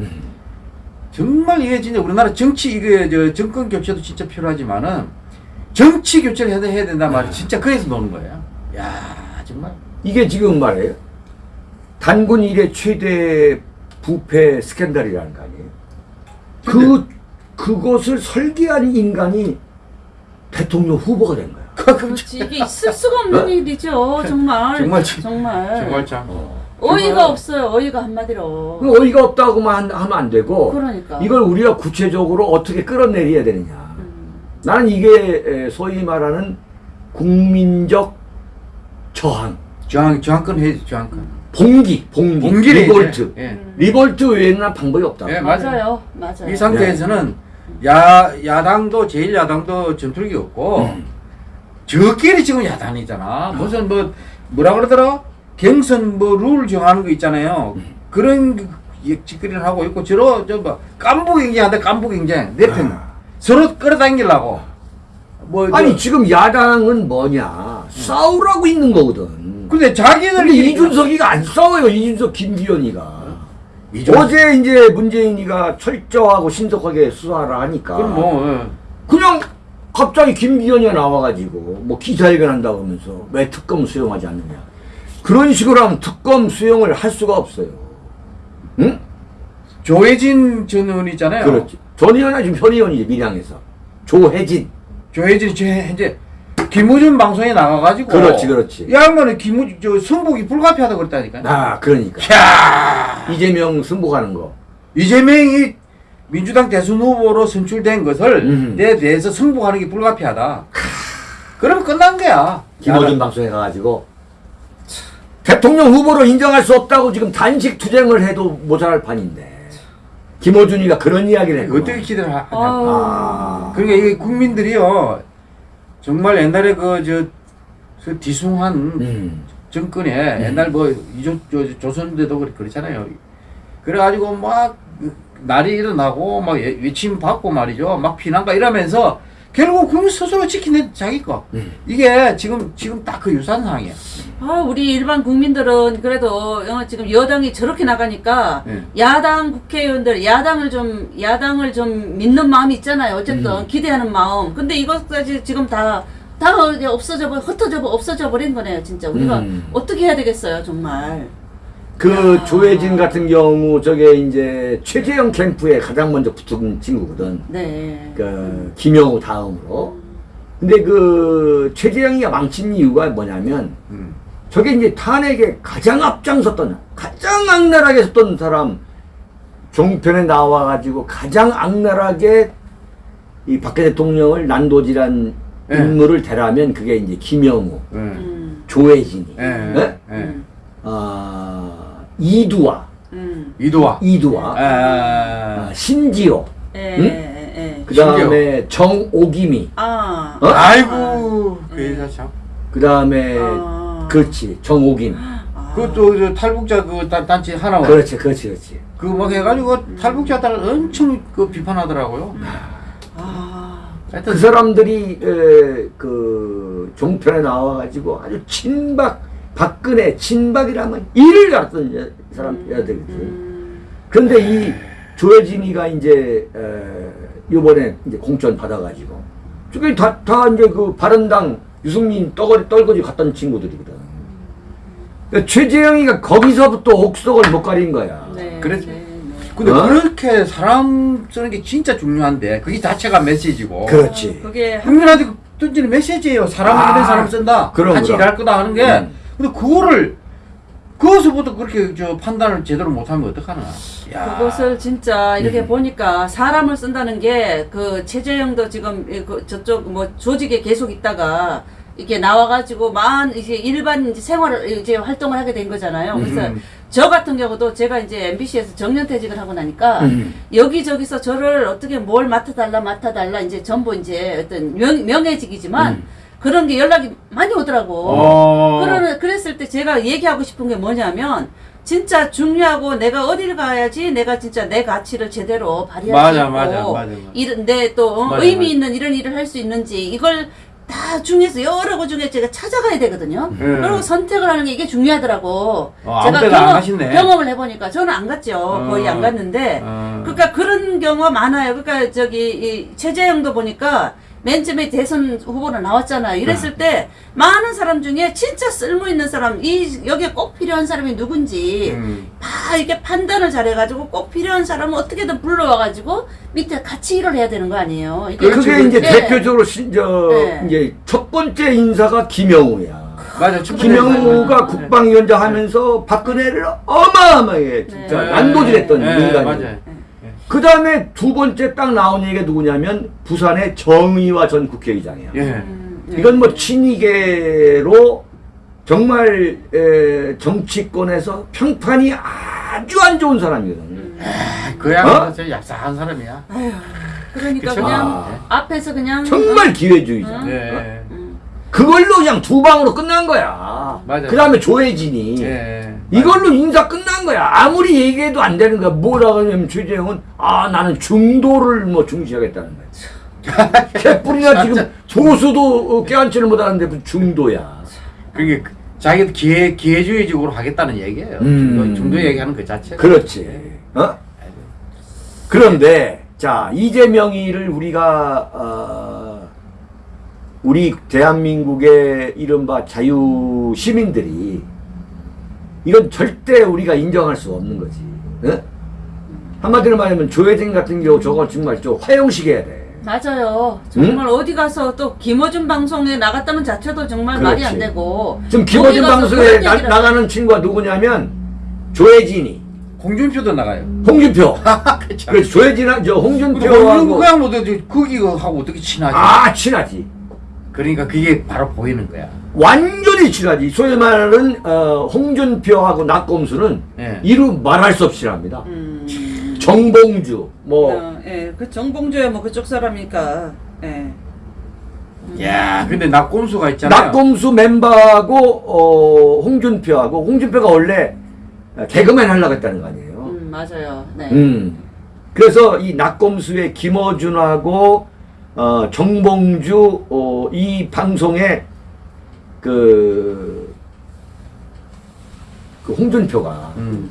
정말 이게 진짜 우리나라 정치 이게 저 정권 교체도 진짜 필요하지만은 정치 교체를 해야, 해야 된단 말이야. 진짜 거기서 노는 거예요. 야 정말. 이게 지금 말이에요. 단군 일의 최대 부패 스캔들이라는 거 아니에요? 그, 그것을 설계한 인간이 대통령 후보가 된 거야. 그렇지 이게 있을 수가 없는 일이죠. 정말 정말 참- 정말 참. 어이가 없어요. 어이가 한마디로. 그 어이가 없다고만 하면 안 되고 그러니까. 이걸 우리가 구체적으로 어떻게 끌어내려야 되느냐. 음. 나는 이게 에, 소위 말하는 국민적 저항, 저항 저항권 해야지 저항권. 봉기, 봉기, 봉기를 revolt. 예. 음. revolt 외에는 난 방법이 없다. 예, 맞아요. 맞아요. 이 상태에서는 야 야당도 제일 야당도 전투력이 없고 음. 저끼리 지금 야당이잖아. 무슨 뭐 뭐라 그러더라? 경선 뭐 룰 정하는 거 있잖아요. 음. 그런 짓거리를 하고 있고 저러 저뭐 깐부 경쟁한데 깐부 경쟁 내 편. 아. 서로 끌어당기려고. 뭐 아니 저- 지금 야당은 뭐냐 싸우라고 있는 거거든. 근데 자기들 근데 이준석이가 안 싸워요. 이준석 김기현이가. 이준석- 어제 이제 문재인이가 철저하고 신속하게 수사를 하니까 그럼 뭐 예. 그냥 갑자기 김기현이 나와가지고 뭐 기자회견 한다고 하면서 왜 특검 수용하지 않느냐. 그런 식으로 하면 특검 수용을 할 수가 없어요. 응? 조혜진 전 의원 있잖아요. 그렇지. 전 의원이 지금 현 의원이지 밀양에서. 조혜진. 조혜진 저 현재 김우준 방송에 나가가지고. 그렇지, 그렇지. 야 양반은 김우 저 승복이 불가피하다 그랬다니까. 아 그러니까. 야 이재명 승복하는 거. 이재명이 민주당 대선 후보로 선출된 것을 음. 내 대해서 승복하는 게 불가피하다. 그럼 끝난 거야. 김어준. 방송에 가가지고 대통령 후보로 인정할 수 없다고 지금 단식 투쟁을 해도 모자랄 판인데 김어준이가 그런 이야기를 했고. 어떻게 기대를 하- 하냐. 아우. 아. 그러니까 이게 국민들이요 정말 옛날에 그저 그 뒤숭한 음. 정권에 옛날 뭐 이조 저, 조선대도 그렇잖아요. 그래가지고 막 날이 일어나고 막 예- 외침 받고 말이죠. 막 피난가 이러면서 결국 국민 스스로 지키는 자기 거. 음. 이게 지금 지금 딱 그 유사한 상황이야. 아, 우리 일반 국민들은 그래도 어, 지금 여당이 저렇게 나가니까 네. 야당 국회의원들 야당을 좀 야당을 좀 믿는 마음이 있잖아요. 어쨌든 음. 기대하는 마음. 근데 이것까지 지금 다다 이제 없어져 버 흩어져 버 없어져 버린 거네요. 진짜 우리가 음. 어떻게 해야 되겠어요, 정말. 그 야. 조혜진 같은 경우 저게 이제 최재형 캠프에 가장 먼저 붙은 친구거든. 네. 그 김영우 다음으로. 근데 그 최재형이가 망친 이유가 뭐냐면 음. 저게 이제 탄핵에 가장 앞장섰던 가장 악랄하게 섰던 사람 종편에 나와가지고 가장 악랄하게 이 박근혜 대통령을 난도질한 예. 인물을 대라면 그게 이제 김영우, 예. 음. 조혜진이, 예. 네? 예. 음. 아 이두화, 음. 이도와. 이두화, 아, 아, 신지호, 예, 응? 예, 예. 그 다음에 정오김이, 아. 어? 아이고 그 예. 여자 참. 그 다음에 아. 그렇지 정오김, 아. 그것도 저 탈북자 그 단- 단체 하나 그렇지, 그렇지, 그렇지. 그 막 해가지고 탈북자들 엄청 그 비판하더라고요. 아. 하여튼 그 사람들이 에, 그 종편에 나와가지고 아주 친박 박근혜 친박이라면 이를 갔던 여- 사람 여자들이거든. 음. 그런데 이 조혜진이가 이제 에, 이번에 이제 공천 받아가지고 저게 다, 다 이제 그 바른당 유승민 떠거리 떨거지 갔던 친구들이거든. 그러니까 최재형이가 거기서부터 옥석을 못 가린 거야. 네. 그래서- 네, 네. 근데 어? 그렇게 사람 쓰는 게 진짜 중요한데 그게 자체가 메시지고 그렇지. 그게 한 국민한테 던지는 메시지예요. 사람 아, 믿는 사람 쓴다. 그럼, 같이 그럼. 일할 거다 하는 게. 음. 근데 그거를 그것부터 그렇게 저 판단을 제대로 못하면 어떡하나. 야. 그것을 진짜 이렇게 음. 보니까 사람을 쓴다는 게 그 최재형도 지금 이그 저쪽 뭐 조직에 계속 있다가 이렇게 나와가지고 만 이제 일반 이제 생활을 이제 활동을 하게 된 거잖아요. 그래서 음. 저 같은 경우도 제가 이제 MBC에서 정년퇴직을 하고 나니까 음. 여기저기서 저를 어떻게 뭘 맡아달라 맡아달라 이제 전부 이제 어떤 명, 명예직이지만 음. 그런 게 연락이 많이 오더라고. 어. 그러, 그랬을 때 제가 얘기하고 싶은 게 뭐냐면 진짜 중요하고 내가 어딜 가야지 내가 진짜 내 가치를 제대로 발휘할 수 있고 맞아, 맞아, 맞아. 이런 내또 어, 의미. 있는 이런 일을 할 수 있는지 이걸 다 중에서 여러 거 중에 제가 찾아가야 되거든요. 음. 그리고 선택을 하는 게 이게 중요하더라고. 어, 안 가시네. 경험 을 해보니까 저는 안 갔죠. 어. 거의 안 갔는데 어. 그러니까 그런 경우가 많아요. 그러니까 저기 이 최재형도 보니까 맨 처음에 대선 후보로 나왔잖아요. 이랬을 때 많은 사람 중에 진짜 쓸모 있는 사람, 이 여기에 꼭 필요한 사람이 누군지 음. 다 이렇게 판단을 잘해가지고 꼭 필요한 사람은 어떻게든 불러와가지고 밑에 같이 일을 해야 되는 거 아니에요. 이게 그게 이제 네. 대표적으로 신, 저, 네. 이제 첫 번째 인사가 김영우야. 맞아. 첫 번째 김영우가. 국방위원장 하면서 박근혜를 어마어마하게 진짜 네. 난도질했던 네, 인간이. 맞아요. 그 다음에 두 번째 딱 나온 얘기가 누구냐면 부산의 정의화 전 국회의장이야. 예. 음, 네. 이건 뭐 친이계로 정말 에, 정치권에서 평판이 아주 안 좋은 사람이거든. 그 양은 어? 저 얍삽한 사람이야. 아휴, 그러니까 그쵸? 그냥 아. 앞에서 그냥 정말 기회주의자. 음. 예. 음, 그걸로 그냥 두 방으로 끝난 거야. 맞아요. 그 다음에 조혜진이. 예. 이걸로 인사 끝난 거야. 아무리 얘기해도 안 되는 거야. 뭐라고 하냐면 최재형은 아 나는 중도를 뭐 중시하겠다는 거야. 개뿔이나 지금 보수도 어, 깨안지를 못하는데 중도야. 그게 그- 자기도 기회 기회주의적으로 하겠다는 얘기예요. 음. 중도, 중도 얘기하는 그 자체가. 그렇지. 어? 그런데 자 이재명이를 우리가 어, 우리 대한민국의 이른바 자유 시민들이 이건 절대 우리가 인정할 수 없는 거지. 어? 한마디로 말하면 조혜진 같은 경우 저거 정말 좀 화형시켜야 돼. 맞아요. 정말 어디 가서 또 김어준 방송에 나갔다는 자체도 정말 말이 안 그렇지. 되고 지금 김어준 방송에 나, 나가는 친구가 누구냐면 조혜진이, 홍준표도 나가요. 홍준표. 그쵸. 그래서 조혜진아 저 홍준표하고 홍준표가 뭐 거기가 하고 어떻게 친하지? 아 친하지. 그러니까 그게 바로 보이는 거야. 완전히 친하지. 소위 말하는 어, 홍준표하고 낙검수는 예. 이루 말할 수 없이 친합니다. 음, 정봉주 뭐 어, 예, 그 정봉주야 뭐 그쪽 사람이니까. 예. 야, 근데 낙곰수가 있잖아요. 낙곰수 멤버하고 어, 홍준표하고 홍준표가 원래 개그맨 하려고 했다는 거 아니에요. 음, 맞아요. 네. 음. 그래서 이 낙검수의 김어준하고 어, 정봉주 어, 이 방송에 그, 그 홍준표가 음.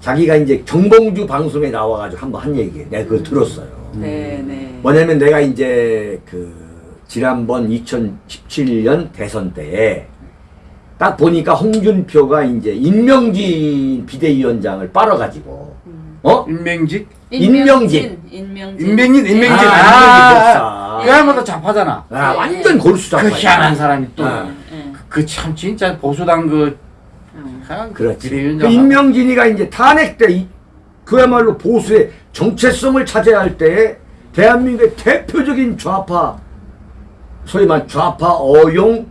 자기가 이제 정봉주 방송에 나와가지고 한번 한 얘기예요. 내가 그걸 들었어요. 네, 네. 뭐냐면 내가 이제 그 지난번 2017년 대선 때에 딱 보니까 홍준표가 이제 임명진 비대위원장을 빨아가지고 어? 인명직? 인명진. 인명진. 인명진, 인명진. 아, 아, 인명진 목사. 그 양반도 잡하잖아. 아, 완전 골수다. 그 희한한 사람이 또. 아. 예. 그참 진짜 보수당 그 음. 아, 그렇지. 그. 임명진이가 이제 탄핵 때 이- 그야말로 보수의 정체성을 차지해야 할 때에 대한민국의 대표적인 좌파 소위 말 좌파 어용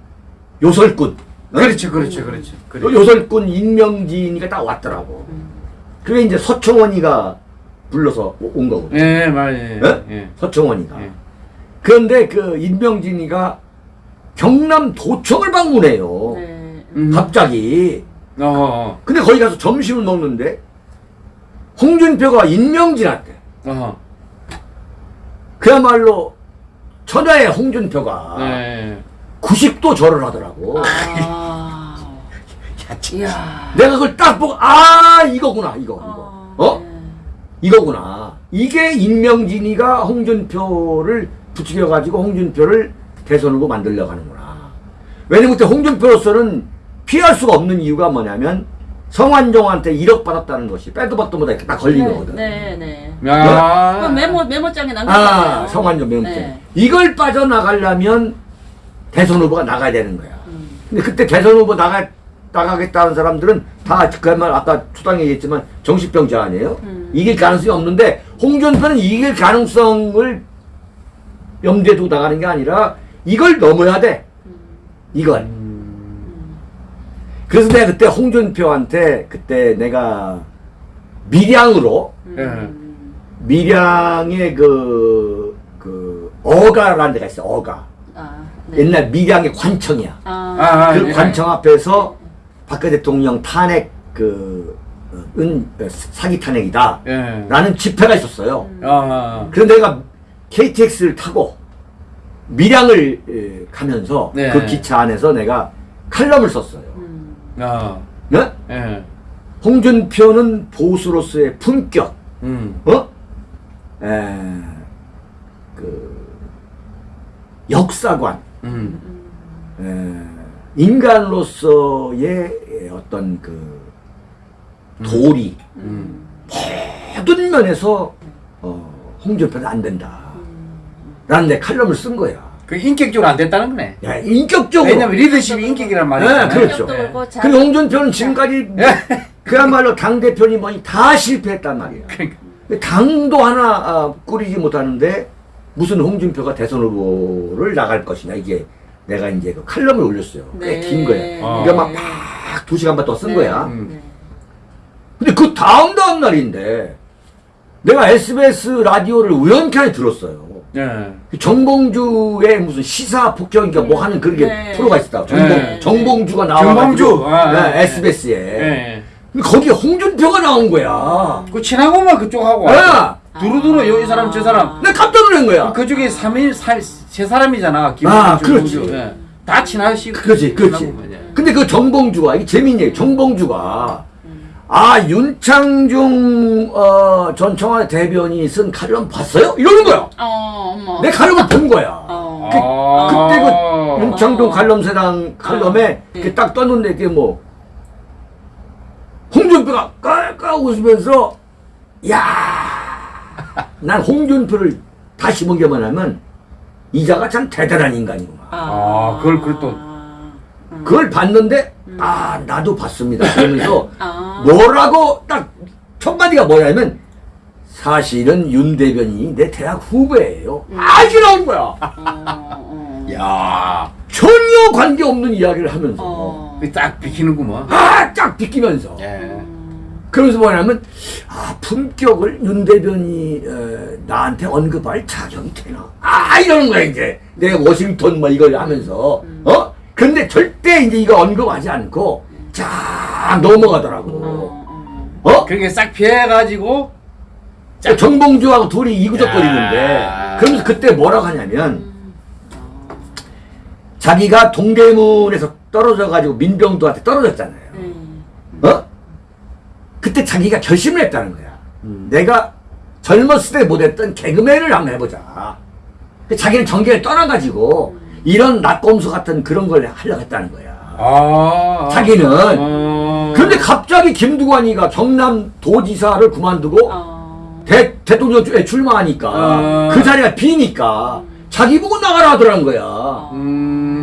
요설꾼 어? 그렇죠, 그렇죠, 그렇죠. 요- 요설꾼 임명진이가 딱 왔더라고. 그게 이제 서청원이가 불러서 오- 온 거거든. 예, 말, 예. 예? 예. 서청원이가. 예. 그런데 그 임명진이가 경남 도청을 방문해요. 네. 음. 갑자기. 어, 어, 근데 거기 가서 점심을 먹는데 홍준표가 임명진한테 어. 그야말로 천하의 홍준표가 예. 90도 절을 하더라고. 아. 야, 진짜. 이야. 내가 그걸 딱 보고 아 이거구나 이거 어, 이거 어 네. 이거구나 이게 임명진이가 홍준표를 부추겨 가지고 홍준표를 대선 후보 만들려고 하는구나 왜냐면 그때 홍준표로서는 피할 수가 없는 이유가 뭐냐면 성완종한테 1억 받았다는 것이 빼도 박도 못하게 딱 걸린 거거든 네, 네. 야. 그 메모 메모장에 남겼잖아요. 아 성완종 명제 네. 이걸 빠져나가려면 대선 후보가 나가야 되는 거야 음. 근데 그때 대선 후보 나가 나가겠다는 사람들은 다 그말 아까 초당에 얘기했지만 정신병자 아니에요? 음. 이길 가능성이 없는데 홍준표는 이길 가능성을 염두에 두고 나가는 게 아니라 이걸 넘어야 돼. 이걸. 그래서 내가 그때 홍준표한테 그때 내가 밀양으로 음. 밀양의 그, 그, 어가라는 데가 있어, 어가. 아, 네. 옛날 밀양의 관청이야. 아, 아, 그 예. 관청 앞에서 박근혜 대통령 탄핵 그, 어, 은, 어, 사기 탄핵이다. 예. 라는 집회가 있었어요. 아, 그런데 내가 KTX를 타고 밀양을 에, 가면서 네. 그 기차 안에서 내가 칼럼을 썼어요. 음. 아, 네? 예. 홍준표는 보수로서의 품격, 음. 어? 에, 그, 역사관, 음. 에, 인간으로서의 어떤 그 도리, 음. 모든 면에서 어, 홍준표는 안 된다. 라는 내 칼럼을 쓴 거야. 그 인격적으로 안 됐다는 거네. 야, 인격적으로. 왜냐면 리더십이 인격이란 말이야. 네, 그렇죠. 그리고 홍준표는 지금까지 그야말로 당 대표니 뭐니 다 실패했단 말이야. 그러니까. 당도 하나 아, 꾸리지 못하는데 무슨 홍준표가 대선 후보를 나갈 것이냐 이게 내가 이제 그 칼럼을 올렸어요. 꽤 네. 긴 거야. 아. 그러니까 막 두 시간 반 더쓴 네. 거야. 음. 네. 근데 그 다음 다음 날인데 내가 SBS 라디오를 우연찮게 들었어요. 예. 그 정봉주의 무슨 시사 폭격인가 뭐 하는 그런 게 네. 프로가 있었다. 정봉, 네. 정봉주가 정봉주. 나와가지고 아, 네, 네. SBS에. 거기에 홍준표가 나온 거야. 그 친하고만 그쪽하고 네. 왔어. 두루두루 요 이 사람 저 사람. 내가 깜짝 놀란 거야. 그 중에 3인 세 사람이잖아. 아, 김홍준, 그렇지. 다 친하시고. 그렇지, 그렇지. 예. 근데 그 정봉주가, 이게 재밌는 얘기, 정봉주가, 아, 윤창중, 어, 전 청와대 대변인이 쓴 칼럼 봤어요? 이러는 거야. 어, 어머. 내 칼럼을 본 거야. 어. 그, 아. 그때 그 윤창동 어. 칼럼세당 칼럼에 네. 이렇게 딱 떴는데 그게 뭐 홍준표가 깔깔 웃으면서 야, 난 홍준표를 다시 보기만 하면 이자가 참 대단한 인간이구나. 아, 그걸 그걸 또- 음. 그걸 봤는데 아 나도 봤습니다. 그러면서 아. 뭐라고 딱 첫 마디가 뭐냐면 사실은 윤 대변인이 내 대학 후배예요. 아 이게 나온 거야. 어, 어. 야 전혀 관계 없는 이야기를 하면서 어. 그딱 비키는구먼. 아쫙 비키면서 예. 그러면서 뭐냐면 아 품격을 윤 대변이 어, 나한테 언급할 자격이 되나? 아 이러는 거야 이제 내가 워싱턴 뭐 이걸 하면서 어? 근데 절대 이제 이거 언급하지 않고 쫙 넘어가더라고. 어, 어. 어? 그렇게 싹 피해가지고 정봉주하고 둘이 이구적거리는데 야. 그러면서 그때 뭐라고 하냐면 음. 자기가 동대문에서 떨어져 가지고 민병도한테 떨어졌잖아요. 그때 자기가 결심을 했다는 거야. 음. 내가 젊었을 때 못했던 개그맨을 한번 해보자. 그 자기는 전개를 떠나가지고 이런 낙검수 같은 그런 걸 하려고 했다는 거야. 아 자기는. 어. 그런데 갑자기 김두관이가 경남 도지사를 그만두고 어. 대, 대통령에 출마하니까 아. 그 자리가 비니까 자기 보고 나가라 하더라는 거야. 음.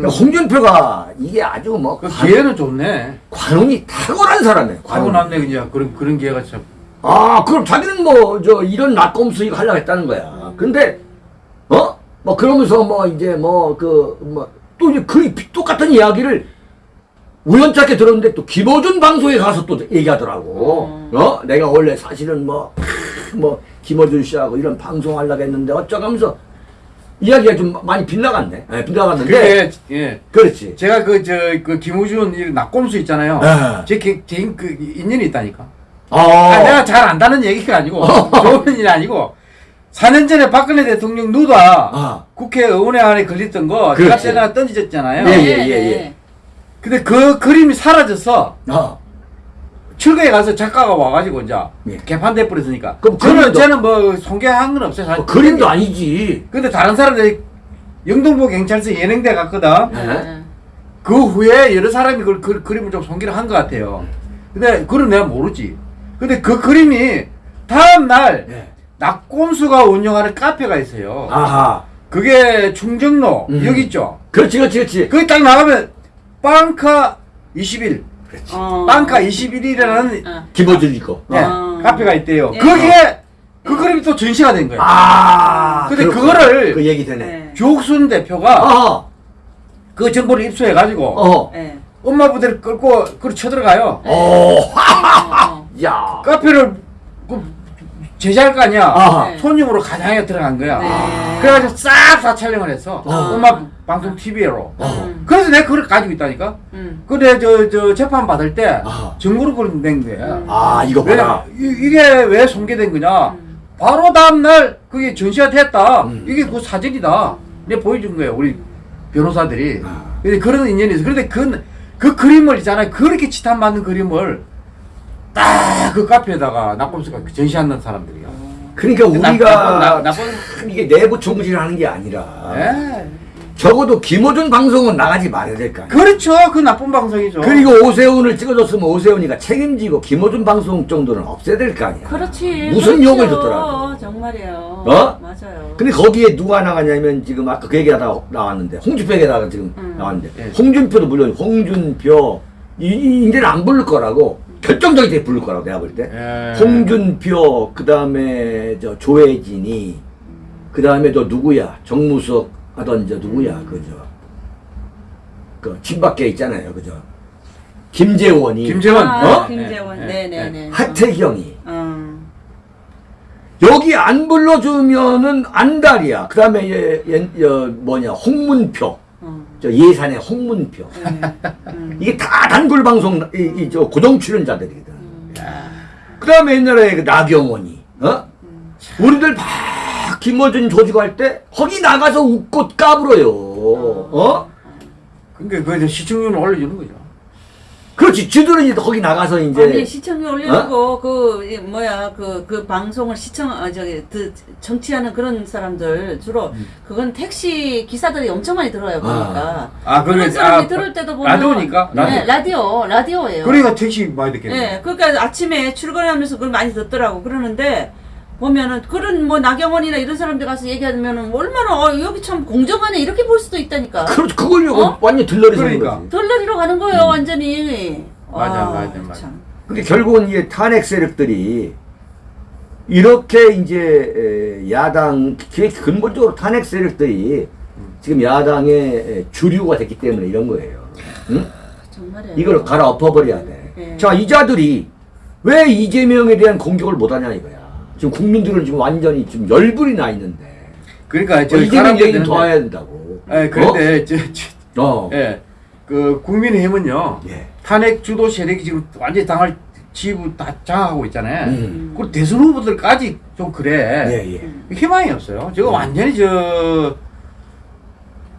그러니까 홍준표가 이게 아주 뭐 그 관, 기회는 좋네. 관운이 탁월한 사람이에요. 남네 그냥 그런 그런 기회가 참. 아, 그럼 자기는 뭐, 저, 이런 낙검수 이거 하려고 했다는 거야. 근데, 어? 뭐, 그러면서 뭐, 이제 뭐, 그, 뭐, 또 이제 그 똑같은 이야기를 우연찮게 들었는데 또 김어준 방송에 가서 또 얘기하더라고. 어? 내가 원래 사실은 뭐, 크, 뭐, 김어준 씨하고 이런 방송 하려고 했는데 어쩌면서 이야기가 좀 많이 빗나갔네. 예, 빗나갔는데. 그게 예. 그렇지. 제가 그 저 그 김우준 이 낙곰수 있잖아요. 네. 제개그 인연이 있다니까. 어. 아, 내가 잘 안다는 얘기가 아니고 좋은 일이 아니고 4년 전에 박근혜 대통령 누다 아. 국회의원회 안에 걸렸던 거 그렇지. 제가 때나 던지졌잖아요. 예, 예, 네, 예, 예. 네. 근데 그 그림이 사라져서 어. 출구에 가서 작가가 와가지고 이제 예. 개판 돼 버렸으니까. 그럼 저는 그림도- 저는 뭐 손괴한 건 없어요. 사실. 어, 그림도 아니지. 근데 다른 사람들이 영등포 경찰서 예능대 갔거든. 네. 그 후에 여러 사람이 그, 그 그림을 좀 손기를 한 것 같아요. 근데 그건 내가 모르지. 근데 그 그림이 다음 날 네. 낙곰수가 운영하는 카페가 있어요. 아하. 그게 충정로 음. 여기 있죠. 그렇지, 그렇지, 그렇지. 거기 딱 나가면 빵카 21, 어. 빵카 21이라는 어. 김어준 있고. 네, 어. 카페가 있대요. 예. 거기에 그 그림이 또 전시가 된 거예요. 아. 근데 그렇구나. 그거를- 그 얘기 되네. 네. 조옥순 대표가 어허. 그 정보를 입수해 가지고 어허. 네. 엄마 부대를 끌고 그걸 쳐들어가요. 어. 어. 야. 카페를 그 제자할 거 아니야. 아하. 네. 손님으로 가장에 들어간 거야. 네. 그래가지고 싹 다 촬영을 했어. 어. 엄마 방송 TV로. 음. 그래서 내가 그걸 가지고 있다니까. 음. 근데 저, 저 재판 받을 때. 증거로 그걸 낸 거야. 음. 아, 이거 왜, 봐라. 이, 게왜 손괴된 거냐? 음. 바로 다음날 그게 전시가 됐다. 음. 이게 그 사진이다. 내가 보여준 거예요. 우리 변호사들이. 아. 근데 그런 인연이 있어. 그런데 그, 그 그림을 있잖아요. 그렇게 치탄 맞는 그림을 딱 그 카페에다가 낙곰수가 전시하는 사람들이야. 그러니까 나- 우리가 나쁜- 나- 나쁜- 참 이게 내부 총질을 하는 게 아니라 예. 적어도 김어준 방송은 나가지 말아야 될 거 아니야. 그렇죠. 그 나쁜 방송이죠. 그리고 오세훈을 찍어줬으면 오세훈이가 책임지고 김어준 방송 정도는 없애야 될 거 아니야. 그렇지. 무슨 그렇죠. 욕을 듣더라고. 정말이에요. 어? 맞아요. 근데 거기에 누가 나가냐면 지금 아까 그 얘기하다가 나왔는데 홍준표에다가 지금 음. 나왔는데 예. 홍준표도 물론 홍준표 이, 이 이제는 안 부를 거라고 결정적일 때 부를 거라고 내가 볼 때. 예. 홍준표 그다음에 저 조혜진이 그다음에 또 누구야 정무석 하던 저 누구야 그저 그 친박계 있잖아요 그저 김재원이 김재원. 아, 어? 김재원. 네, 네, 네, 네, 네. 하태경이 어. 여기 안 불러주면은 안달이야 그 다음에 얘, 얘, 여, 뭐냐 홍문표 어. 저 예산의 홍문표 네. 음. 이게 다 단골 방송 이, 이, 저 고정 출연자들이거든 음. 그다음에 옛날에 그 나경원이 어 우리들 막 김어준 조직할 때 거기 나가서 웃고 까불어요 어 그러니까 그 시청률을 올려주는 거죠. 그렇지 쥐들은 이제 거기 나가서 이제 아니 시청률 올려주고 그 이, 뭐야 그그 방송을 시청 아 저기 그 정치하는 그런 사람들 주로 그건 택시 기사들이 엄청 많이 들어요 보니까 아, 그런 그러면- 사람이 아, 들을 때도 보면 라디오니까? 네 라디오 라디오예요. 그러니까 택시 많이 듣겠네. 네, 그러니까 아침에 출근하면서 그걸 많이 듣더라고. 그러는데 보면은 그런 뭐 나경원이나 이런 사람들 가서 얘기하면은 얼마나 어, 여기 참 공정하네 이렇게 볼 수도 있다니까. 그렇지 그걸 어? 완전 들러리 그러니까. 거지 덜러리로 가는 거예요 완전히. 맞아, 아, 맞아, 맞아. 참. 근데 결국은 이게 탄핵 세력들이 이렇게 이제 에, 야당 그 근본적으로 탄핵 세력들이 지금 야당의 주류가 됐기 때문에 이런 거예요 응? 정말이에요. 이걸 갈아 엎어버려야 돼. 네. 자, 이자들이, 왜 이재명에 대한 공격을 못하냐 이거야. 지금 국민들은 지금 완전히 지금 열불이 나 있는데. 그러니까 저 어, 이재명 사람들 얘기는 더 되는데- 해야 된다고. 예, 그런데 저, 저, 어? 어. 예, 그 국민의힘은요 예. 탄핵 주도 세력이 지금 완전히 당을 지부 다 장악하고 있잖아요. 음. 그리고 대선 후보들까지 좀 그래. 예, 예. 희망이 없어요. 지금 음. 완전히 저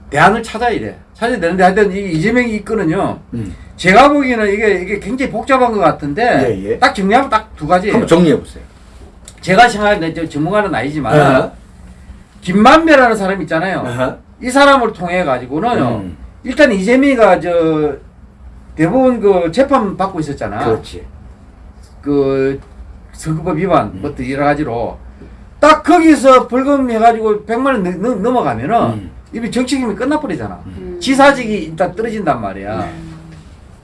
대안을 찾아야 돼. 찾아야 되는데 하여튼 이 이재명이 이끄는요. 음. 제가 보기에는 이게 이게 굉장히 복잡한 것 같은데 예, 예. 딱 정리하면 딱 두 가지. 한번 정리해 보세요. 제가 생각하는 저 전문가는 아니지만 어. 김만배라는 사람 있잖아요. 어허. 이 사람을 통해 가지고는요. 음. 일단 이재명이가 저 대법원 그 재판 받고 있었잖아. 그렇지. 그 선거법 위반 음. 뭐또 여러 가지로 딱 거기서 벌금 해가지고 100만 원 넘- 넘- 넘어가면은 음. 이미 정치기이 끝나버리잖아. 음. 지사직이 일단 떨어진단 말이야.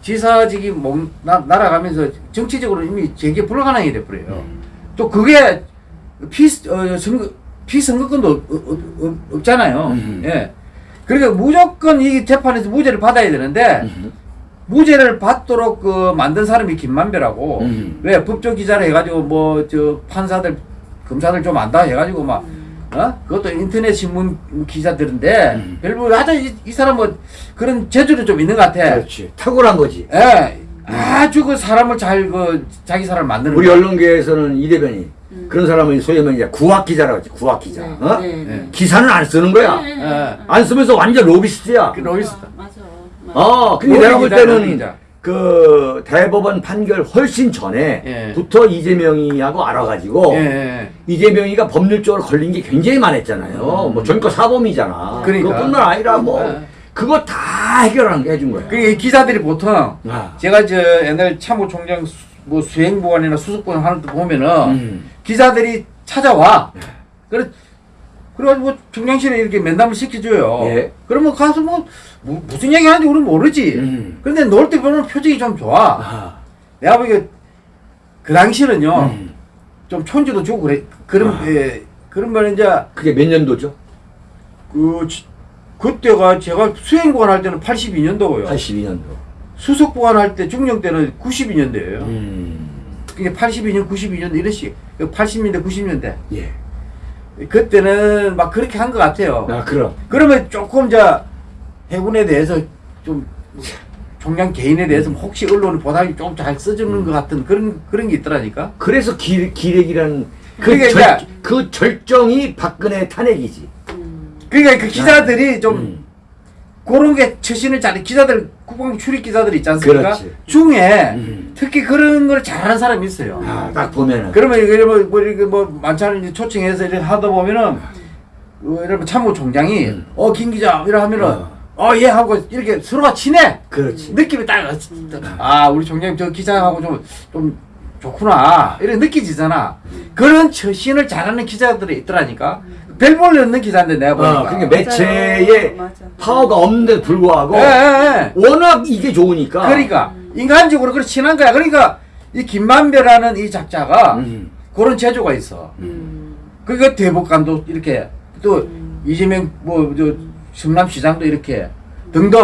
지사직이 뭐 나, 날아가면서 정치적으로 이미 재개 불가능이 돼버려요. 음. 또 그게 피 어, 선거 피선거권도 없, 없, 없, 없잖아요. 음. 예. 그러니까 무조건 이 재판에서 무죄를 받아야 되는데 음. 무죄를 받도록 그 만든 사람이 김만배라고 음. 왜 법조 기자를 해가지고 뭐 저 판사들 검사들 좀 안다 해가지고 막 어? 그것도 인터넷 신문 기자들인데 음. 별로 하여튼 이, 이 사람 뭐 그런 재주는 좀 있는 것 같아. 그렇지. 탁월한 거지. 예. 아주 그 사람을 잘 그 자기 사람을 만드는 우리. 언론계에서는 이 대변인 그런 사람은 소위 말하면 이제 구학 기자라고 하지. 구학 기자. 네, 어? 네, 네. 예. 기사는 안 쓰는 거야. 네, 네, 예. 네. 안 쓰면서 완전 로비스트야. 그 로비스트. 맞아. 맞아. 어, 근데 내가 볼 때는. 그 대법원 판결 훨씬 전에부터 이재명이하고 알아가지고 예, 예. 이재명이가 법률적으로 걸린 게 굉장히 많았잖아요. 뭐 전과 사범이잖아. 음. 그러니까. 그것뿐만 아니라 뭐 네. 그거 다 해결하는 게 해준 거야. 그이 기자들이 보통 아. 제가 저 옛날 참모총장 수, 뭐 수행보관이나 수석보관 하는 데 보면은 음. 기자들이 찾아와. 그래 그래가지고 뭐 총장실에 이렇게 면담을 시켜줘요. 예. 그러면 가서 뭐, 뭐 무슨 얘기 하는지 우리는 모르지. 음. 그런데 놀 때 보면 표정이 좀 좋아. 아. 내가 보기에 그 당시는요 음. 좀 촌지도 주고 그래. 그런 아. 예, 그런 말 이제 그게 몇 년도죠? 그 지- 그때가 제가 수행 보관 할 때는 82년도고요. 82년도. 수석 보관할 때 중령 때는 92년대예요. 음. 그게 82년, 92년 이렇게 80년대, 90년대. 예. 그때는 막 그렇게 한 것 같아요. 아, 그럼. 그러면 조금 저 해군에 대해서 좀 총장 개인에 대해서 혹시 언론이 보상이 좀 잘 써주는 것 같은 그런 그런 게 있더라니까. 그래서 기, 기레기라는 그, 그러니까 절, 그 절정이 박근혜 탄핵이지. 음. 그러니까 그 기자들이 좀 음. 그런 게 처신을 잘 기자들 국방부 출입 기자들 있지 않습니까? 그렇지. 중에 음. 특히 그런 걸 잘하는 사람이 있어요. 아, 딱 보면은. 그러면 이게 뭐, 뭐 이렇게 뭐 만찬을 이제 초청해서 이렇게 하다 보면은 어, 이러면 참모총장이 음. 어김 기자 이러 하면은 어. 어예 하고 이렇게 서로가 친해 그렇지. 느낌이 딱 아 우리 총장님 저 기자하고 좀 좀 좋구나 이렇게 느껴지잖아 그런 처신을 잘하는 기자들이 있더라니까 별볼 없는 기자인데 내가 보니까 어, 그러니까 매체에 맞아. 파워가 없는데도 불구하고 예, 예, 예. 워낙 이게 좋으니까. 그러니까 인간적으로 그렇게 친한 거야 그러니까 이 김만배라는 이 작자가 음. 그런 재주가 있어 음. 그러니까 대법관도 이렇게 또 이재명 뭐저 성남시장도 이렇게 등등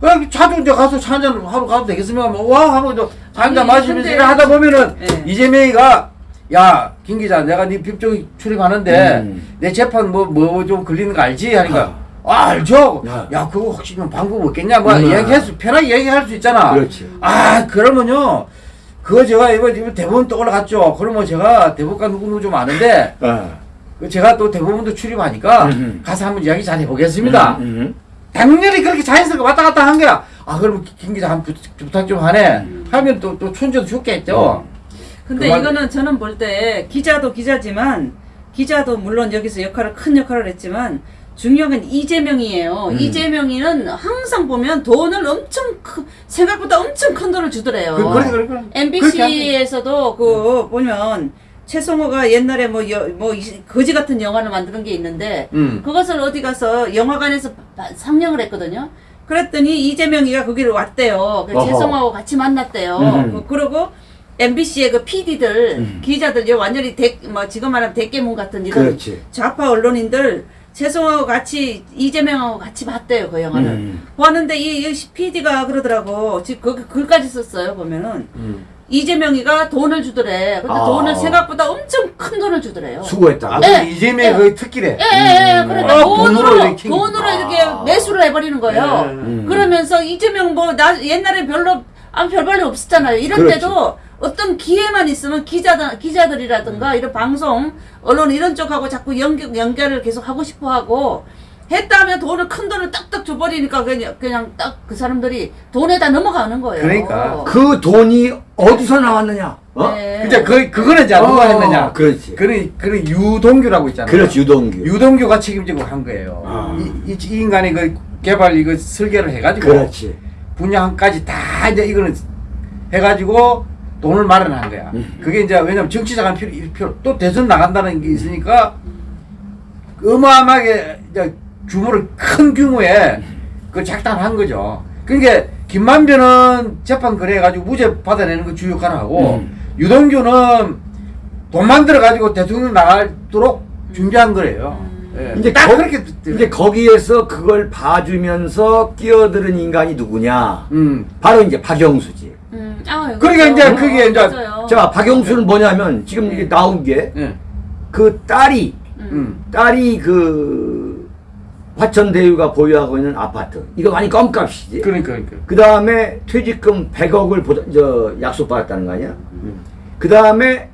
그냥 자주 이제 가서 차 한잔 하러 가도 되겠으면 뭐와 하고 저 한잔 마시면서 하다 보면은 예. 이재명이가 야 김 기자 내가 네 법정 출입하는데 음. 내 재판 뭐 뭐 좀 걸리는 거 알지 하니까 아, 알죠 야. 야 그거 혹시 좀 방법 없겠냐 뭐 음. 얘기할 수 편하게 얘기할 수 있잖아 그렇지. 아 그러면요 그거 제가 이번 이번 대법원 또 올라갔죠 그러면 제가 대법관 누구 누구 좀 아는데 어. 그 제가 또 대법원도 출입하니까 음. 가서 한번 이야기 잘 해보겠습니다. 음, 음. 당연히 그렇게 자연스럽게 왔다 갔다 한 거야. 아 그럼 김 기자 한 부- 부탁 좀 하네. 음. 하면 또또 춘저도 좋겠죠. 어. 근데 그만- 이거는 저는 볼 때 기자도 기자지만 기자도 물론 여기서 역할을 큰 역할을 했지만 중요한 건 이재명이에요. 음. 이재명이는 항상 보면 돈을 엄청 크, 생각보다 엄청 큰 돈을 주더래요. 그, 그래 그래 그래. MBC에서도 그 보면 최성호가 옛날에 뭐, 여, 뭐 이- 거지 같은 영화를 만드는 게 있는데 음. 그것을 어디 가서 영화관에서 바- 상영을 했거든요. 그랬더니 이재명이가 거기를 왔대요. 그. 최성호하고 같이 만났대요. 음. 그, 그러고 MBC의 그 PD들, 음. 기자들, 요 완전히 대, 뭐 지금 말하면 대깨문 같은 이런 그렇지. 좌파 언론인들 최성호하고 같이 이재명하고 같이 봤대요 그 영화를. 음. 봤는데 이, 이 PD가 그러더라고. 지금 그 글까지 썼어요 보면은 음. 이재명이가 돈을 주더래. 근데 아. 돈을 생각보다 엄청 큰 돈을 주더래요. 수고했다. 아, 네. 그 이재명의 그 특기래. 예, 예, 예. 음. 그러니까 아, 돈으로, 돈으로 이렇게 돈으로 아. 이렇게 매수를 해버리는 거예요. 음. 그러면서 이재명 뭐, 나, 옛날에 별로, 아, 별 발이 없었잖아요. 이럴 그렇지. 때도 어떤 기회만 있으면 기자들, 기자들이라든가 이런 방송, 언론 이런 쪽하고 자꾸 연결, 연결을 계속 하고 싶어 하고 했다 하면 돈을, 큰 돈을 딱딱 줘버리니까 그냥, 그냥 딱 그 사람들이 돈에다 넘어가는 거예요. 그러니까. 그 돈이 어디서 나왔느냐? 어? 네. 그죠? 그 그거는 이제 누가 어, 했느냐? 그렇지. 그는 그는 유동규라고 있잖아요. 그렇지 유동규. 유동규가 책임지고 한 거예요. 아. 이, 이, 이 인간이 그 개발 이거 설계를 해가지고 그렇지. 분양까지 다 이제 이거는 해가지고 돈을 마련한 거야. 음. 그게 이제 왜냐면 정치자가 필요, 필요 또 대선 나간다는 게 있으니까 어마어마하게 이제 규모를 큰 규모의 그 작당한 거죠. 그러니까 김만배는 재판 그래가지고 무죄 받아내는 거 주요 역할을 하고 음. 유동규는 돈 만들어 가지고 대통령 나가도록 준비한 거래요. 예. 이제 딱 거, 그렇게 이제 거기에서 그걸 봐주면서 끼어드는 인간이 누구냐? 음. 바로 이제 박영수지. 음, 아, 그러니까 그렇죠. 이제 그게 이제 맞아요. 자, 박영수는 뭐냐면 지금 네. 이게 나온 게그 예. 딸이 음. 딸이 그 화천대유가 보유하고 있는 아파트 이거 많이 껌값이지. 그러니까 그러니까. 그 다음에 퇴직금 100억을 보다, 저 약속받았다는 거 아니야? 그 다음에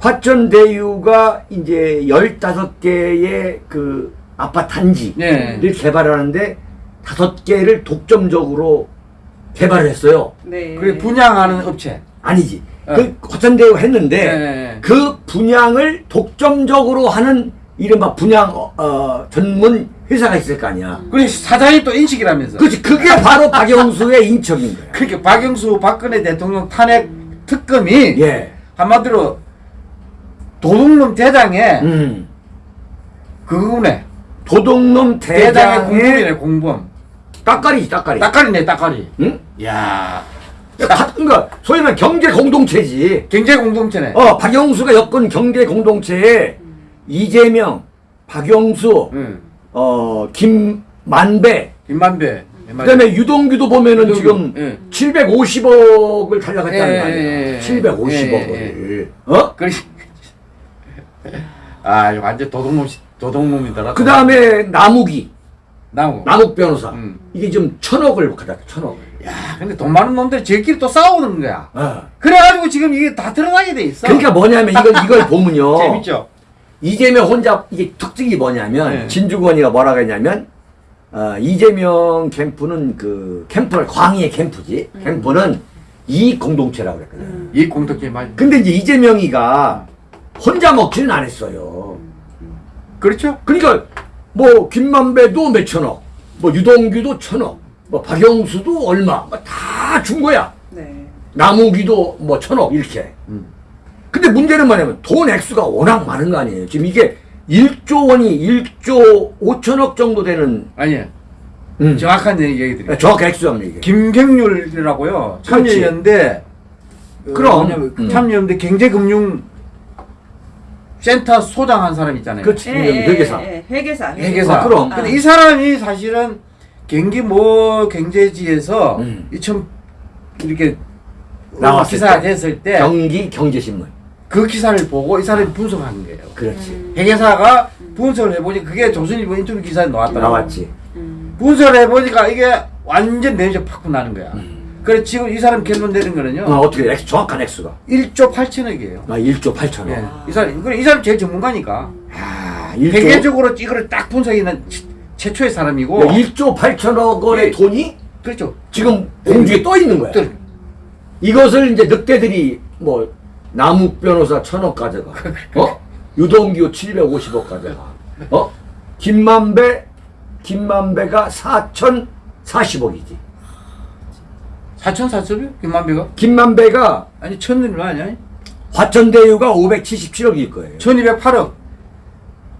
화천대유가 이제 15개의 그 아파트 단지를 예. 개발하는데 다섯 개를 독점적으로 개발을 했어요. 네. 그 분양하는 업체. 아니지. 어. 그 화천대유 했는데 네. 그 분양을 독점적으로 하는 이른바 분양 어, 어, 전문 회사가 있을 거 아니야. 그래 사장이 또 인식이라면서. 그렇지. 그게 바로 박영수의 인척인 거야. 그러니까 박영수 박근혜 대통령 탄핵 특검이 예. 한마디로 도둑놈 대장의 음. 그거네. 도둑놈 대장의 공범이네 공범. 따까리지 따까리. 따까리네 따까리. 응? 야 그러니까 소위 말해 경제 공동체지. 경제 공동체네. 어, 박영수가 엮은 경제 공동체에 이재명, 박영수, 응. 어, 김만배, 김만배. 그 다음에 유동규도 보면은 유동규, 지금 예. 750억을 달라갔다는 예, 거 아니야. 예, 예, 750억을. 예, 어? 그래. 아 완전 도둑놈 도둑놈이더라. 그 다음에 남욱이, 나무. 남욱 변호사. 음. 이게 지금 천억을 갖다 천억. 야 근데 돈 많은 놈들 저끼리 또 싸우는 거야. 어. 그래가지고 지금 이게 다 드러나게 돼 있어. 그러니까 뭐냐면 이걸 이걸 보면요. 재밌죠. 이재명 혼자 이게 특징이 뭐냐면 네. 진주권이가 뭐라고 했냐면 어, 이재명 캠프는 그 캠프를 광희의 캠프지 캠프는 이익 공동체라고 그랬거든. 이 공덕계 많이. 근데 이제 이재명이가 혼자 먹지는 않았어요. 그렇죠. 그러니까 뭐 김만배도 몇천억, 뭐 유동규도 천억, 뭐 박영수도 얼마 뭐다준 거야. 네. 남욱이도 뭐 천억 이렇게. 음. 근데 문제는 뭐냐면 돈 액수가 워낙 많은 거 아니에요. 지금 이게 1조 원이 1조 5천억 정도 되는 아니 음. 정확한 얘기 드릴게요. 정확 액수합니다 이게. 김경률이라고요. 참여연대. 어, 그럼. 음. 참여연대 경제금융 센터 소장 한 사람 있잖아요. 그렇지. 예, 예, 회계사. 예, 예. 회계사. 회계사. 아, 그럼. 근데 이 사람이 사실은 경기 뭐 경제지에서 음. 2000 이렇게 나왔을 기사가 때. 됐을 때그 경기 경제신문. 기사를 보고 이 사람이 분석한 거예요. 그렇지. 회계사가 분석을 해보니 그게 조선일보 인터뷰 기사에 나왔다. 나왔지. 음. 분석을 해보니까 이게 완전 내적 팍 나는 거야. 그래 지금 이 사람 결론 내린 거는요. 어, 어떻게 액수, 정확한 액수가? 1조 8천억이에요. 아, 1조 8천억. 예. 이 사람 그래 이 사람 제일 전문가니까. 아, 1조, 회계적으로 이거를 딱 최- 최초의 사람이고. 1조 8천억 원의 예. 돈이 그렇죠. 지금 공주에 떠 있는 거야. 또 이것을 이제 늑대들이 뭐 남욱 변호사 천억 가져가. 어? 유동규 750억 가져가. 어? 김만배 김만배가 4,040억이지. 4천 4천이요? 김만배가? 김만배가 아니 천은 아니야? 화천대유가 577억일 거예요. 1208억.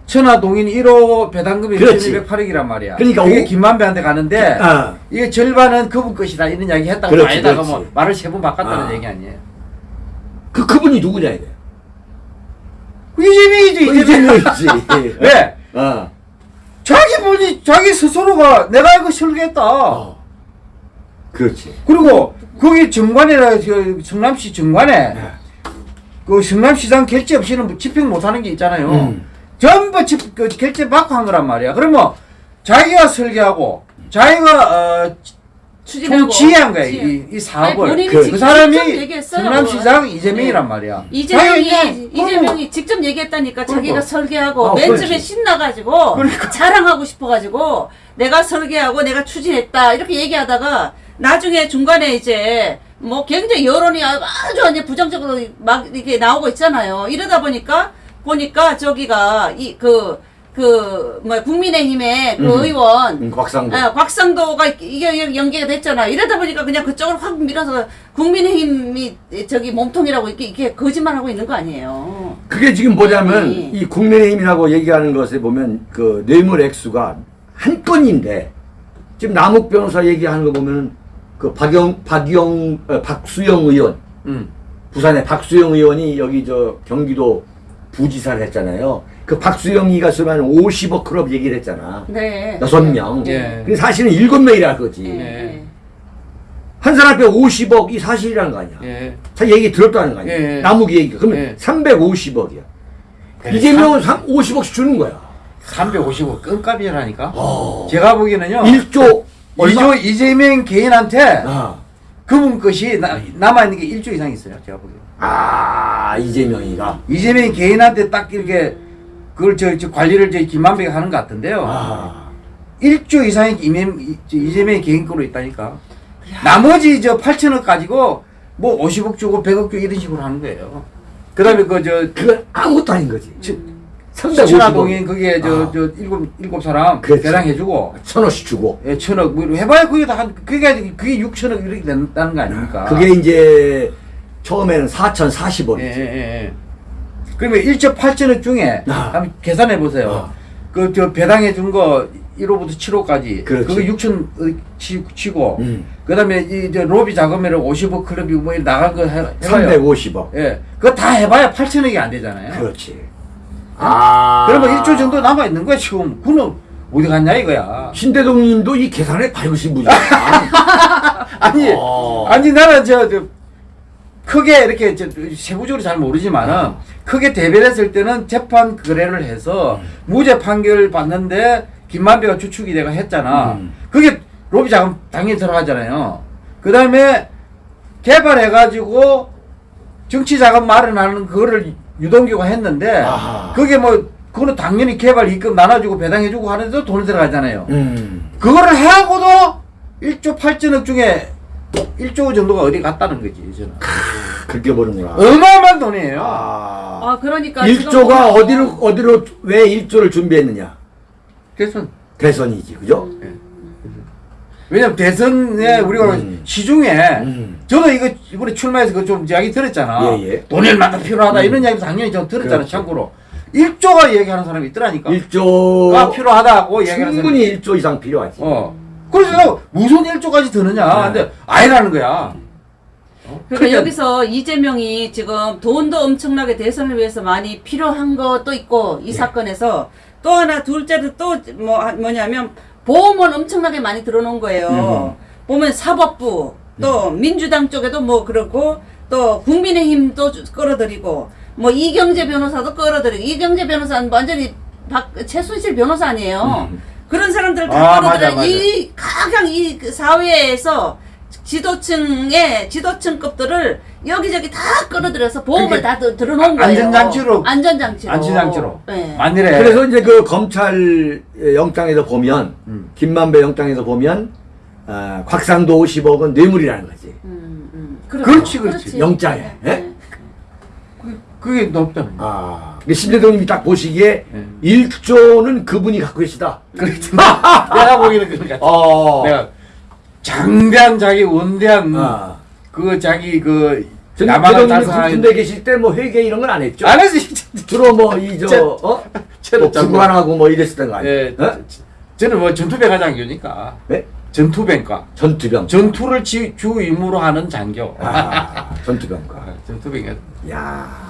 천하동인 1호 배당금이 그렇지. 1208억이란 말이야. 그러니까 그게 오- 김만배한테 가는데 아. 이게 절반은 그분 것이다 이런 이야기 했다고 그렇지, 아니다가 그렇지. 뭐 말을 세 번 바꿨다는 아. 얘기 아니에요. 그 그분이 누구냐 이게. 이재명이지 이재명. 이재명이지. 왜? 어. 자기 본인 자기 스스로가 내가 이거 설계했다. 어. 그렇지. 그리고 거기 정관이라 그 성남시 정관에 네. 그 성남시장 결제 없이는 집행 못하는 게 있잖아요. 음. 전부 집, 그 결제 받고 한 거란 말이야. 그러면 자기가 설계하고 자기가 어, 지휘한 거야 지휘. 이, 이 아니, 사업을. 본인이 그, 직접 사람이. 성남시장 이재명이란 말이야. 이재명이 자기가 이재명이 직접 얘기했다니까 자기가 그러니까. 설계하고 아, 맨 그렇지. 처음에 신나가지고 그러니까. 자랑하고 싶어가지고 내가 설계하고 내가 추진했다 이렇게 얘기하다가 나중에 중간에 이제 뭐 굉장히 여론이 아주 이제 부정적으로 막 이렇게 나오고 있잖아요. 이러다 보니까 보니까 저기가 이그 그 뭐 국민의힘의 그 음. 의원 음, 곽상도. 아, 곽상도가 이게 연계가 됐잖아. 이러다 보니까 그냥 그쪽으로 확 밀어서 국민의힘이 저기 몸통이라고 이렇게, 이렇게 거짓말하고 있는 거 아니에요. 그게 지금 뭐냐면 아니. 이 국민의힘이라고 얘기하는 것에 보면 그 뇌물 액수가 한 건인데 지금 남욱 변호사 얘기하는 거 보면 그 박영 박영 어, 박수영 의원 음. 부산의 박수영 의원이 여기 저 경기도 부지사를 했잖아요. 그 박수영이가 쓰면 50억 클럽 얘기를 했잖아. 네. 여섯 명. 예. 근데 사실은 일곱 명이라 그거지. 예. 예. 한 사람 앞에 50억이 사실이라는 거 아니야. 예. 자 얘기 들었다는 거 아니야. 예. 남욱이 얘기가. 그러면 예. 350억이야. 그래, 이재명은 50억씩 주는 거야. 355 끈값이라니까. 어. 제가 보기에는요. 1조 얼마? 이조 이재명 개인한테 아, 그분 것이 나, 남아있는 게 1조 이상 있어요. 제가 보기에. 아 이재명이가. 이재명 개인한테 딱 이렇게 그걸 저, 저 관리를 저 김만배가 하는 것 같은데요. 아, 1조 이상이 이재명, 이재명 개인 거로 있다니까. 나머지 저 8천억 가지고 뭐 50억 주고 100억 주고 이런 식으로 하는 거예요. 그 다음에 그 저 그건 아무것도 아닌 거지. 수 천화동인 그게 저, 아. 저 일곱, 일곱 사람 그렇지. 배당해주고 천원씩 주고. 예, 천억 뭐 해봐야 그게 다 한, 그게 그게 6천억 이렇게 된다는 거 아닙니까? 그게 이제 처음에는 4,040원. 예, 예, 예, 예. 그러면 1조 8천억 중에 아. 한번 계산해 보세요. 아. 그저 배당해 준 거 1호부터 7호까지 그렇지. 그거 6천 치, 치고 음. 그다음에 이저 로비 자금으로 50억 클럽이 뭐 나간 거 해, 해봐요. 350억. 예, 그거 다 해봐야 8천억이 안 되잖아요. 그렇지. 아. 그러면 1조 정도 남아 있는 거야 지금. 그는 어디 갔냐 이거야. 신대동님도 이 계산에 밝으신 분이야. 아니, 어. 아니 나는 저, 저 크게 이렇게 저, 세부적으로 잘 모르지만은 어. 크게 대별했을 때는 재판 거래를 해서 음. 무죄 판결 받는데 김만배가 주축이 내가 했잖아. 음. 그게 로비 자금 당연히 들어가잖아요. 그 다음에 개발해가지고 정치 자금 마련하는 그거를 유동규가 했는데 아하. 그게 뭐 그거는 당연히 개발 입금 나눠주고 배당해주고 하는데도 돈이 들어가잖아요. 음. 그거를 해하고도 1조 8천억 중에 1조 정도가 어디 갔다는 거지, 저는. 그렇게 보는구나. 어마어마한 돈이에요. 아. 아 그러니까 1조가 지금 보면 어디로 어디로 왜 1조를 준비했느냐? 그래서, 대선이지. 그죠? 왜냐면 대선에 우리가 음. 시중에, 음. 저도 이거 이번에 출마해서 그좀 이야기 들었잖아. 예, 예. 돈이 얼마나 필요하다, 음. 이런 이야기 당연히 저 들었잖아, 그렇죠. 참고로. 1조가 얘기하는 사람이 있더라니까. 1조 가 필요하다고 얘기하는 사람이. 충분히 1조 이상 필요하지. 어. 그래서 내가 무슨 1조까지 드느냐. 네. 근데 아니라는 거야. 어? 그러니까 그러니까 여기서 이재명이 지금 돈도 엄청나게 대선을 위해서 많이 필요한 것도 있고 네. 이 사건에서 또 하나 둘째로 또 뭐 뭐냐면 보험은 엄청나게 많이 들어놓은 거예요. 음. 보면 사법부 또 민주당 쪽에도 뭐 그렇고 또 국민의힘도 주- 끌어들이고 뭐 이경재 변호사도 끌어들이고 이경재 변호사는 완전히 박, 최순실 변호사 아니에요. 음. 그런 사람들을 아, 다 맞아, 끌어들여. 이 각각 이그 사회에서 지도층의 지도층급들을 여기저기 다 끌어들여서 보험을 그러니까 다 들- 들어놓은 거예요. 안전장치로. 안전장치로. 안전장치로. 네. 만일에. 그래서 이제 그 검찰 영장에서 보면 음. 김만배 영장에서 보면 아, 곽상도 50억 은 뇌물이라는 거지. 음, 음. 그렇죠. 그렇지, 그렇지. 영장에, 예? 네. 그- 그게 거야. 아, 신대동님이 딱 보시기에 네. 1조는 그분이 갖고 계시다. 그렇지. 내가 보기에는 그런 것 같아. 어. 내가 장대한 자기 원대한 아. 그 자기 그 달성하는 군대 계실 때 뭐 회계 이런 건 안 했죠? 안 했지. 주로 뭐 이저 저- 어? 뭐 참- 구관하고 뭐 이랬었던 거 아니에요? 예, 어? 저는 뭐 전투병 장교니까 네? 전투병과 전투병. 전투를 지, 주 임무로 하는 장교. 아, 전투병과. 아, 전투병이 야.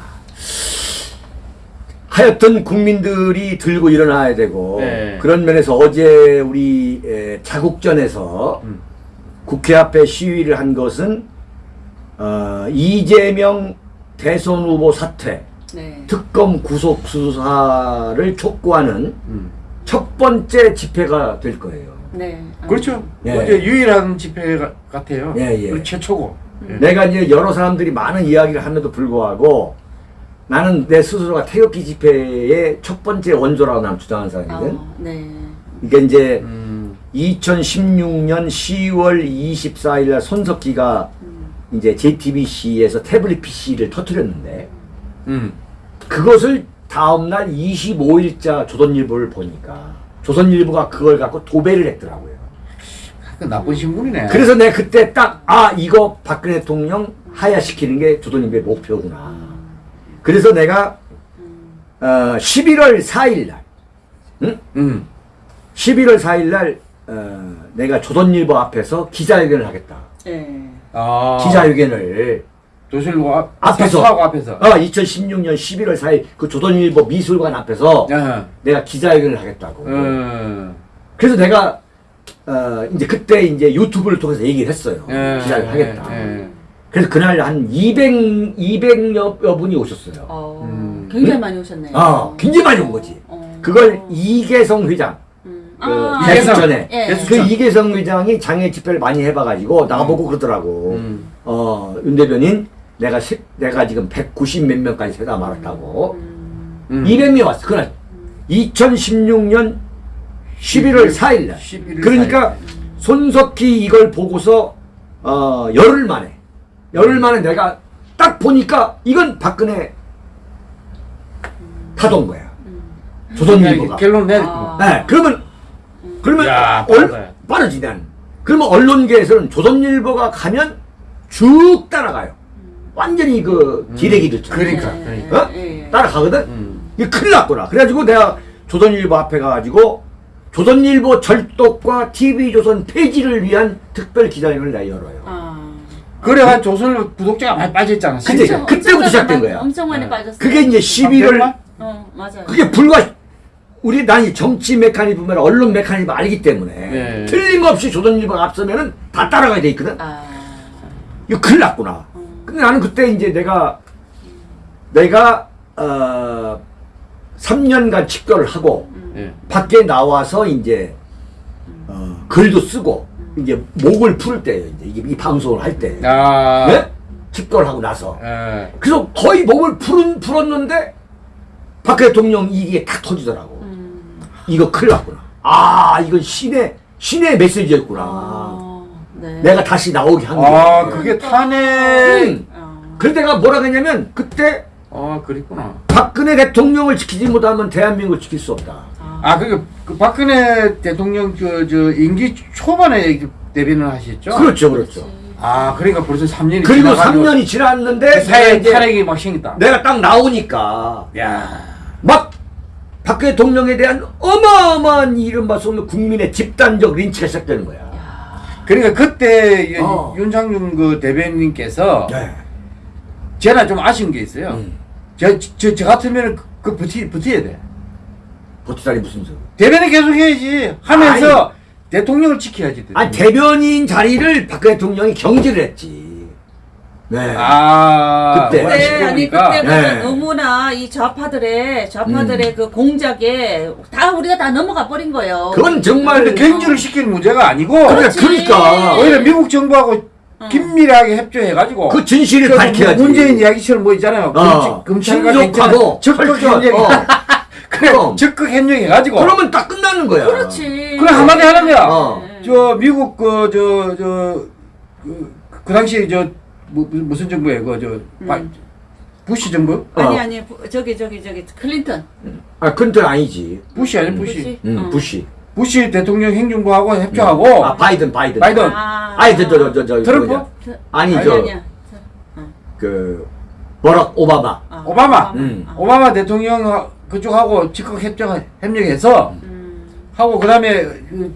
하여튼 국민들이 들고 일어나야 되고 네. 그런 면에서 어제 우리 에, 자국전에서 음. 국회 앞에 시위를 한 것은 어, 이재명 대선 후보 사퇴, 네. 특검 구속 수사를 촉구하는 음. 첫 번째 집회가 될 거예요. 네. 아. 그렇죠. 예. 뭐 이제 유일한 집회 가- 같아요. 예, 예. 최초고. 예. 내가 이제 여러 사람들이 많은 이야기를 함에도 불구하고 나는 내 스스로가 태극기 집회의 첫 번째 원조라고 나는 주장하는 사람이거든. 아, 네. 이게 이제 음. 2016년 10월 24일 날 손석기가 이제 JTBC에서 태블릿 PC를 터뜨렸는데 음. 그것을 다음날 25일자 조선일보를 보니까 조선일보가 그걸 갖고 도배를 했더라고요. 그 나쁜 신문이네. 그래서 내가 그때 딱, 아, 이거 박근혜 대통령 하야시키는 게 조선일보의 목표구나. 그래서 내가, 어, 11월 4일 날, 응? 음. 11월 4일 날, 어, 내가 조선일보 앞에서 기자회견을 하겠다. 네. 아. 기자회견을. 조선일보 앞, 앞에서. 사하고 앞에서. 어, 2016년 11월 4일 그 조선일보 미술관 앞에서 야. 내가 기자회견을 하겠다고. 음. 그래서 내가, 어, 이제 그때 이제 유튜브를 통해서 얘기를 했어요. 예. 기자회견 하겠다. 예. 그래서 그날 한 200, 200여 분이 오셨어요. 어, 음. 굉장히 많이 오셨네요. 아, 굉장히 많이 온 거지. 어. 그걸 이계성 회장, 음. 그 아, 이계성. 전에 예. 그 이계성 회장이 장애 집회를 많이 해봐가지고 나보고 그러더라고. 음. 어, 윤 대변인, 내가 시, 내가 지금 190 몇 명까지 세다 말았다고. 음. 200명 왔어. 그날 2016년 11월 4일 날. 11월 그러니까 4일. 손석희 이걸 보고서 어, 열흘 만에 열흘 만에 내가 딱 보니까 이건 박근혜 타던 거야. 조선일보가. 결론 내. 아. 네, 그러면 그러면 야, 얼. 빠르지 난. 그러면 언론계에서는 조선일보가 가면 쭉 따라가요. 완전히 그 기레기들. 그러니까, 네. 그러니까. 어? 예. 따라가거든. 음. 이게 큰일 났구나. 그래가지고 내가 조선일보 앞에 가가지고 조선일보 절독과 TV조선 폐지를 위한 특별 기자회견을 내가 열어요. 아. 그래가 조선일보 구독자가 많이 빠졌잖아. 엄청- 그때부터 시작된 거야. 엄청 많이 네. 빠졌어요. 그게 이제 11월 어, 맞아요. 그게 불과 우리 난이 정치 메커니즘이나 언론 메커니즘 알기 때문에 네. 틀림없이 조선일보가 앞서면은 다 따라가야 돼 있거든. 아. 이거 큰일 났구나. 근데 나는 그때 이제 내가 내가 어 3년간 집결을 하고 예. 밖에 나와서 이제 어, 글도 쓰고 이제 목을 풀 때예요. 이제 이 방송을 할 때. 아. 네? 집결하고 나서. 예. 그래서 거의 몸을 풀은, 풀었는데 박 대통령 이게 탁 터지더라고. 음. 이거 큰일 났구나. 아, 이건 신의, 신의 메시지였구나. 아. 네. 내가 다시 나오게 한 아, 거야. 그게 탄핵. 음. 어. 그래서 내가 뭐라 그랬냐면 그때 아, 그랬구나. 박근혜 대통령을 지키지 못하면 대한민국을 지킬 수 없다. 아, 그게 그 박근혜 대통령 저, 저 임기 초반에 그 대변을 하셨죠? 그렇죠, 그렇죠. 아, 그러니까 벌써 3년이 그리고 3년이 지났는데 그 이제 탄핵이 막 생겼다. 내가 딱 나오니까 야. 막 박 대통령에 대한 어마어마한 이른바 소위 국민의 집단적 린치가 시작되는 거야. 그러니까 그때 어. 윤상준 그 대변인께서 네. 제가 좀 아쉬운 게 있어요. 음. 저, 저, 저 같으면 그, 그 버티, 버텨야 돼. 버티다니 무슨 소리. 대변인 계속 해야지. 하면서 대통령을 지켜야지. 아니 대변인 자리를 박 대통령이 경질을 했지. 네. 아, 그때. 네, 시끄러우니까. 아니 그때가 네. 너무나 이 좌파들의 좌파들의 그 공작에 다 우리가 다 넘어가 버린 거예요. 그건 정말 근데 경질을 시킬 문제가 아니고 그래, 그렇지. 그러니까 오히려 미국 정부하고 긴밀하게 협조해가지고 그 진실을 저 밝혀야지. 문재인 이야기처럼 뭐 있잖아요. 어, 검찰, 검찰과 신속하고 경찰 적극. 협력, 어. 그래 그럼. 적극 협력해가지고 그러면 딱 끝나는 거야. 그렇지. 그래 한마디 하는 거야. 어. 저 미국 그 저 저그 그 당시 저 뭐, 무슨 정부예요? 그저 음. 부시 정부? 아니 어. 아니 부- 저기 저기 저기 클린턴. 아, 근데 아니지. 부시 아니 음. 부시. 음, 어. 부시. 부시 대통령 행정부하고 협조하고 아, 바이든, 바이든. 바이든. 아. 아니, 저, 저, 저, 저, 트럼프? 아니, 아니 저, 아니야. 그, 버락 오바마. 아, 오바마. 음. 아. 오바마 대통령 그쪽하고 적극 협조 협력해서 음. 하고 그다음에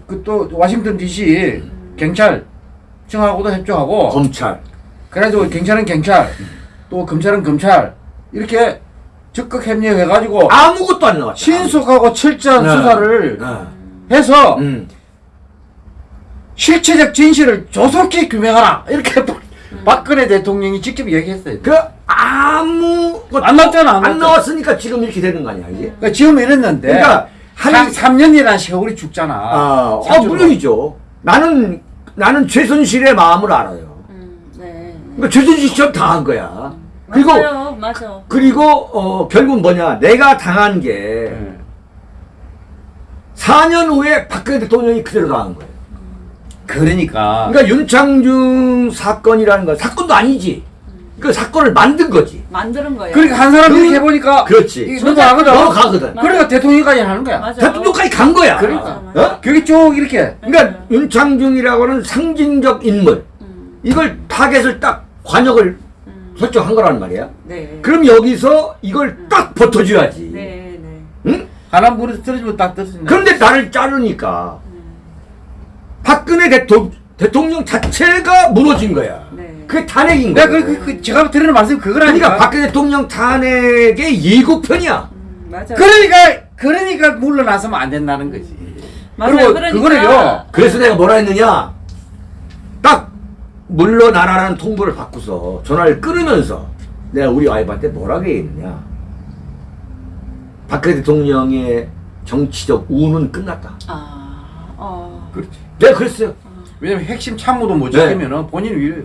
그또 워싱턴 D.C. 경찰청하고도 협조하고 검찰. 그래가지고 경찰은 경찰 또 검찰은 검찰 이렇게 적극 협력해가지고 아무것도 안 나왔다. 신속하고 철저한 네. 수사를 네. 해서 음. 실체적 진실을 조속히 규명하라 이렇게 박근혜 대통령이 직접 얘기했어요. 그 아무 것도 안 나왔잖아, 안 안. 나왔으니까 지금 이렇게 되는 거 아니야 이게? 그러니까 지금 이랬는데 그러니까 한- 한 3년이라는 세월이 죽잖아. 아, 아. 물론이죠. 나는 나는 최순실의 마음을 알아요. 음, 네. 그러니까 최순실처럼 당한 거야. 그리고 맞아요, 맞아. 그리고 어 결국 뭐냐? 내가 당한 게 네. 4년 후에 박근혜 대통령이 그대로 당한 거예요. 그러니까 그러니까 윤창중 사건이라는 건 사건도 아니지. 그 사건을 만든 거지. 만드는 거예요. 그러니까 한 사람 그- 해보니까 그렇지. 넘어가거든. 넘어가거든. 그러니까 대통령까지 하는 거야. 맞아. 대통령까지 간 거야. 그러니까. 어? 그게 쭉 이렇게 그러니까 윤창중이라고는 상징적 인물. 음, 이걸 타겟을 딱 과녁을 음. 설정한 거란 말이야. 네. 그럼 여기서 이걸 딱 버텨줘야지. 네, 네. 응? 하나 물에서 떨어지면 딱 떨어진다. 그런데 나를 자르니까 박근혜 대통, 대통령 자체가 무너진 거야. 네. 그게 탄핵인 거야. 그, 그, 그 제가 드리는 말씀 그거라니까. 그러니까 박근혜 대통령 탄핵의 예고편이야. 음, 맞아요. 그러니까 그러니까 물러나서면 안 된다는 거지. 맞아요. 그리고 그러니까 그거를요. 그래서 내가 뭐라 했느냐? 딱 물러나라는 통보를 받고서 전화를 끊으면서 내가 우리 와이프한테 뭐라고 얘기했느냐? 박근혜 대통령의 정치적 우는 끝났다. 아, 어. 그렇지. 내가 그랬어요. 왜냐면 핵심 참모도 못 네. 지키면은 본인 위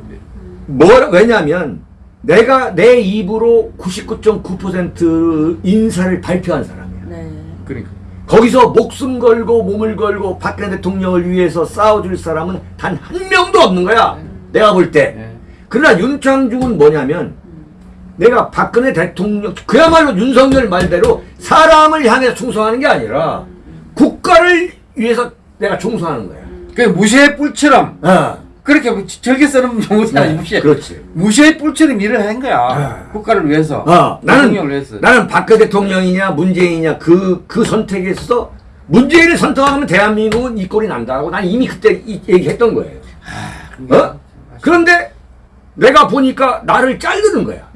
뭐라 왜냐면 내가 내 입으로 99.9% 인사를 발표한 사람이야. 네. 그러니까. 거기서 목숨 걸고 몸을 걸고 박근혜 대통령을 위해서 싸워줄 사람은 단 한 명도 없는 거야. 내가 볼 때. 네. 그러나 윤창중은 뭐냐면 내가 박근혜 대통령 그야말로 윤석열 말대로 사람을 향해서 충성하는 게 아니라 국가를 위해서 내가 충성하는 거야. 그 무시의 뿔처럼 어. 그렇게 절개 쓰는 용어는 아니 무시. 그렇지. 무시의 뿔처럼 일을 한 거야. 아. 국가를 위해서. 어, 나는 위해서. 나는 박근혜 대통령이냐 문재인이냐 그그 선택에 있어서 문재인을 선택하면 대한민국은 이 꼴이 난다고 난 이미 그때 이, 얘기했던 거예요. 어? 그런데 내가 보니까 나를 자르는 거야.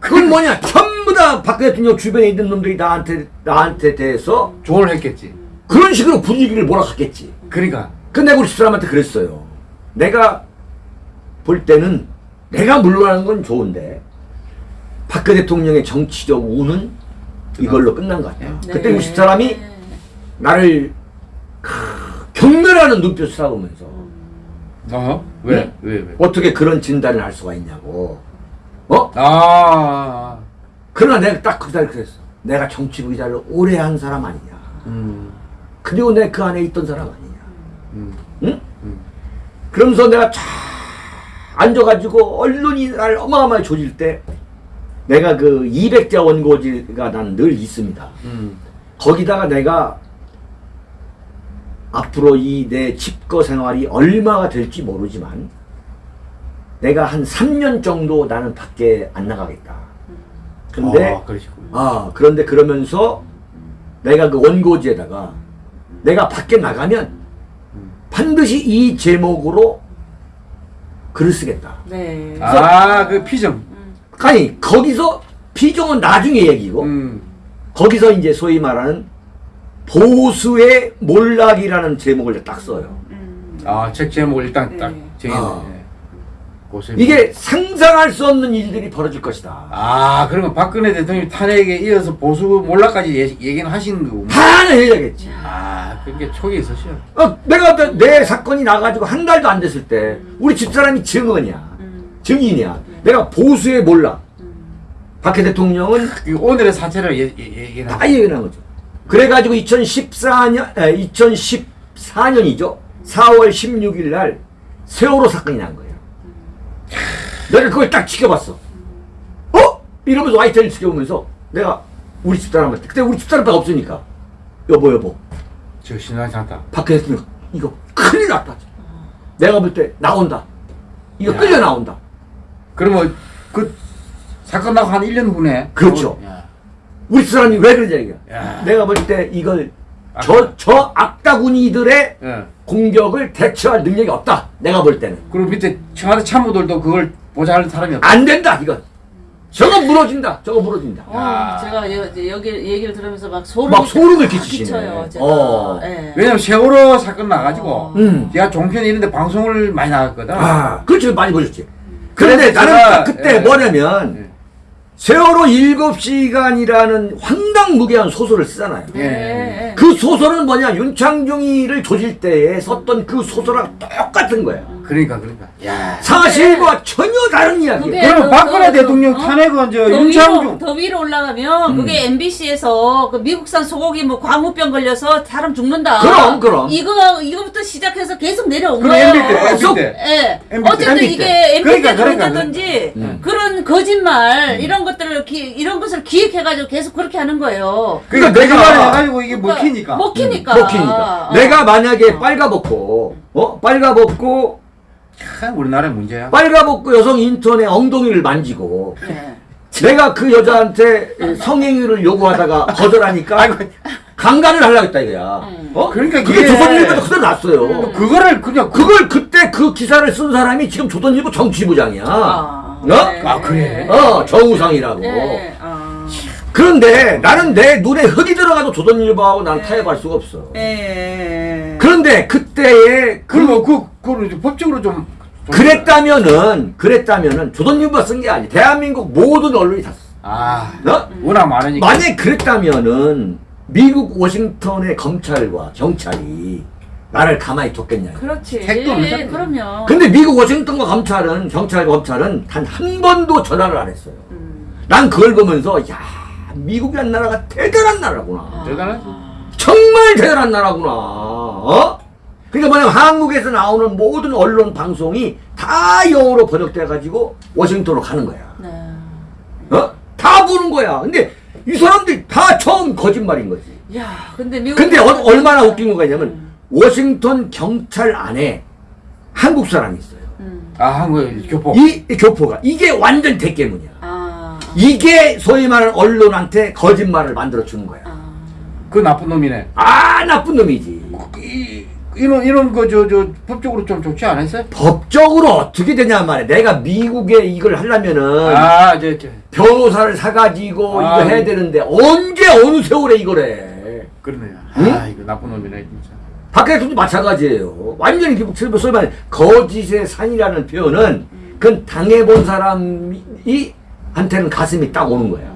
그건 뭐냐? 전부 다 박근혜 대통령 주변에 있는 놈들이 나한테 나한테 대해서 조언을 했겠지. 그런 식으로 분위기를 몰아갔겠지. 그러니까. 근데 우리 집사람한테 그랬어요. 내가 볼 때는 내가 물러나는 건 좋은데 박근혜 대통령의 정치적 우는 이걸로 끝난 것 같아. 네. 그때 우리 집사람이 나를 크, 경멸하는 눈빛을 쏴보면서 어? 왜? 네? 왜? 왜? 어떻게 그런 진단을 할 수가 있냐고. 어? 아. 그러나 내가 딱 그날 그랬어. 내가 정치 의사를 오래 한 사람 아니냐. 음. 그리고 내가 그 안에 있던 사람 아니냐. 음. 응? 그러면서 내가 쫙 앉아가지고 언론이 날 어마어마하게 조질 때 내가 그 200자 원고지가 난 늘 있습니다. 음. 거기다가 내가 앞으로 이 내 집거 생활이 얼마가 될지 모르지만 내가 한 3년 정도 나는 밖에 안 나가겠다. 근데 아. 아, 그런데 그러면서 내가 그 원고지에다가 내가 밖에 나가면 반드시 이 제목으로 글을 쓰겠다. 네. 아, 그 피정. 아니, 거기서 피종은 나중에 얘기고, 음. 거기서 이제 소위 말하는 보수의 몰락이라는 제목을 딱 써요. 음. 아, 책 제목을 일단 딱 네. 정해네. 아. 고생. 이게 상상할 수 없는 일들이 벌어질 것이다. 아, 그러면 박근혜 대통령 탄핵에 이어서 보수 몰락까지 예, 얘기는 하시는 거고. 다 해야겠지. 아, 그게 촉이 있으셔. 어, 내가 내, 내 사건이 나가지고 한 달도 안 됐을 때 우리 집사람이 증언이야. 음. 증인이야. 내가 보수의 몰락. 박해 대통령은 그 오늘의 사태를 예, 예, 얘기는 다 얘기한 거죠. 그래가지고 2014년, 2014년이죠. 4월 16일 날 세월호 사건이 난 거예요. 내가 그걸 딱 지켜봤어. 어? 이러면서 와이트를 지켜보면서 내가 우리 집사람한테 그때 우리 집사람밖에 없으니까 여보 여보 저 신랑 장타. 박해 대통령 이거 큰일 났다. 내가 볼 때 나온다. 이거 야. 끌려 나온다. 그러면 그 사건 나고 한 1년 후네. 그렇죠. 야. 우리 집사람이 왜 그러냐. 야. 내가 볼 때 이걸 저, 저 악다구니들의 예. 공격을 대처할 능력이 없다. 내가 볼 때는. 그리고 밑에 청와대 참모들도 그걸 보좌할 사람이 없다. 안 된다, 이건. 저거 무너진다. 저거 무너진다. 어, 야. 제가 여, 여기 얘기를 들으면서 막 소름이 막 소름을 딱 끼치시네. 끼쳐요. 제가. 어. 예. 왜냐면 세월호 사건 나가지고 어. 음. 제가 종편에 있는데 방송을 많이 나갔거든. 아, 그렇지. 많이 보셨지. 그런데 나는 제가- 그때 예. 뭐냐면 예. 세월호 일곱 시간이라는 황당무계한 소설을 쓰잖아요. 네. 그 소설은 뭐냐 윤창중이를 조질 때에 썼던 그 소설랑 똑같은 거야. 그러니까 그러니까. 야. 사실과 전혀 다른 이야기야. 그게 그럼 그- 박근혜 그- 대통령 어? 탄핵은 저더 윤창중 더 위로 올라가면 그게 MBC에서 그 미국산 소고기 뭐 광우병 걸려서 사람 죽는다. 그럼, 그럼. 이거 이거부터 시작해서 계속 내려온 그럼 거예요. MB 때, 계속. 예. 어쨌든 MB 때. 이게 MB 그러니까, 때 그러니까, 그랬다든지 음. 그런 거짓말 이런 것들을 기, 이런 것을 기획해가지고 계속 그렇게 하는 거예요. 그러니까 그러니까 내가 해가지고 이게 먹히니까. 먹히니까. 먹히니까. 어. 내가 만약에 빨가벗고, 어? 빨가벗고, 참 우리나라의 문제야. 빨가벗고 여성 인턴의 엉덩이를 만지고, 네. 내가 그 여자한테 성행위를 요구하다가 거절하니까 강간을 하려고 했다 이거야. 음. 어? 그러니까 그게 조선일보도 그대로 났어요. 그거를 그냥 그걸 그때 그 기사를 쓴 사람이 지금 조선일보 정치부장이야. 아, 어? 네. 아, 그래? 어, 정우상이라고. 네. 아. 그런데 나는 내 눈에 흙이 들어가도 조선일보하고 난 타협할 수가 없어. 예. 그런데 그때의 그 그리고 그 그걸 이제 법적으로 좀, 좀 그랬다면은 그랬다면은 조선일보가 쓴 게 아니. 대한민국 모든 언론이 다 썼어. 아 어? 워낙 많으니까. 만약 그랬다면은 미국 워싱턴의 검찰과 경찰이 나를 가만히 뒀겠냐. 그렇지. 택도 없는 예. 그럼요. 근데 미국 워싱턴과 검찰은 경찰과 검찰은 단 한 번도 전화를 안 했어요. 음. 난 그걸 보면서 야 미국이란 나라가 대단한 나라구나. 대단하지. 정말 대단한 나라구나. 어? 그러니까 뭐냐면 한국에서 나오는 모든 언론 방송이 다 영어로 번역돼 가지고 워싱턴으로 가는 거야. 네. 어? 다 보는 거야. 근데 이 사람들이 다 처음 거짓말인 거지. 야, 근데 미국. 근데 어- 얼마나 웃긴 거가 있냐면 워싱턴 경찰 안에 한국 사람이 있어요. 음. 아 한국 교포. 이, 이 교포가 이게 완전 대깨문이야. 아. 이게 소위 말하는 언론한테 거짓말을 만들어 주는 거야. 아. 그 나쁜 놈이네. 아 나쁜 놈이지. 이, 이런 이런 거저저 법적으로 좀 좋지 않았어요? 법적으로 어떻게 되냐 말이야. 내가 미국에 이걸 하려면은 아 이제 변호사를 사가지고 아, 이거 해야 음. 되는데 언제 어느 세월에 이걸 해. 그러네요. 응? 아 이거 나쁜 놈이네 진짜. 박근혜 대통령도 마찬가지예요. 완전히 기복 소위 말해 거짓의 산이라는 표현은 그건 당해본 사람이 한테는 가슴이 딱 오는 거야.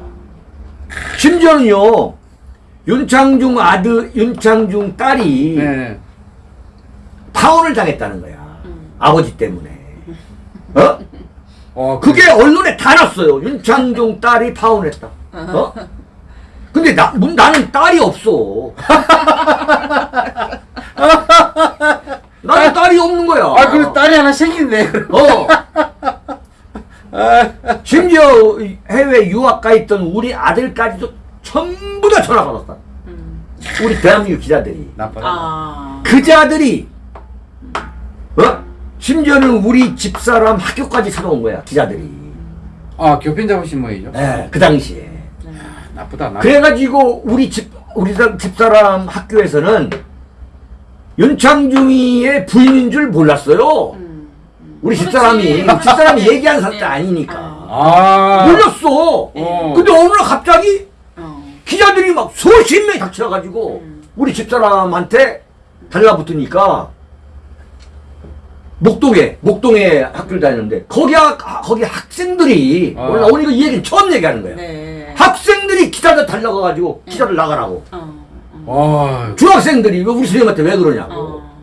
심지어는요 윤창중 아들 윤창중 딸이 네. 파혼을 당했다는 거야. 아버지 때문에. 어? 어 그게 언론에 다 났어요. 윤창중 딸이 파혼했다. 어? 근데 나, 문- 나는 딸이 없어. 나는 딸이 없는 거야. 아 그래 딸이 하나 생긴네. 어. 심지어 이 해외 유학 가 있던 우리 아들까지도 전부 다 전화 받았다. 음. 우리 대한민국 기자들이. 나빠. 아. 그 자들이 어? 심지어는 우리 집사람 학교까지 찾아온 거야 기자들이 아 교편 잡으신 모이죠. 예, 그 당시에 나쁘다. 나. 그래가지고 우리 집 우리 사- 집사람 학교에서는 윤창중이의 부인인 줄 몰랐어요 음. 우리 그렇지. 집사람이 집사람이 얘기한 사람 네. 아니니까 아. 몰랐어 어. 근데 어느 날 갑자기 어. 기자들이 막 수십 명이 닥쳐가지고 우리 집사람한테 달라붙으니까 목동에 목동에 학교를 다니는데 거기 학 거기 학생들이 아. 올라오니 까 이 얘기는 처음 얘기하는 거야. 네. 학생들이 기자들 달려가가지고 기자들 나가라고. 어. 어. 어. 중학생들이 왜 우리 선생님한테 왜 그러냐고. 어.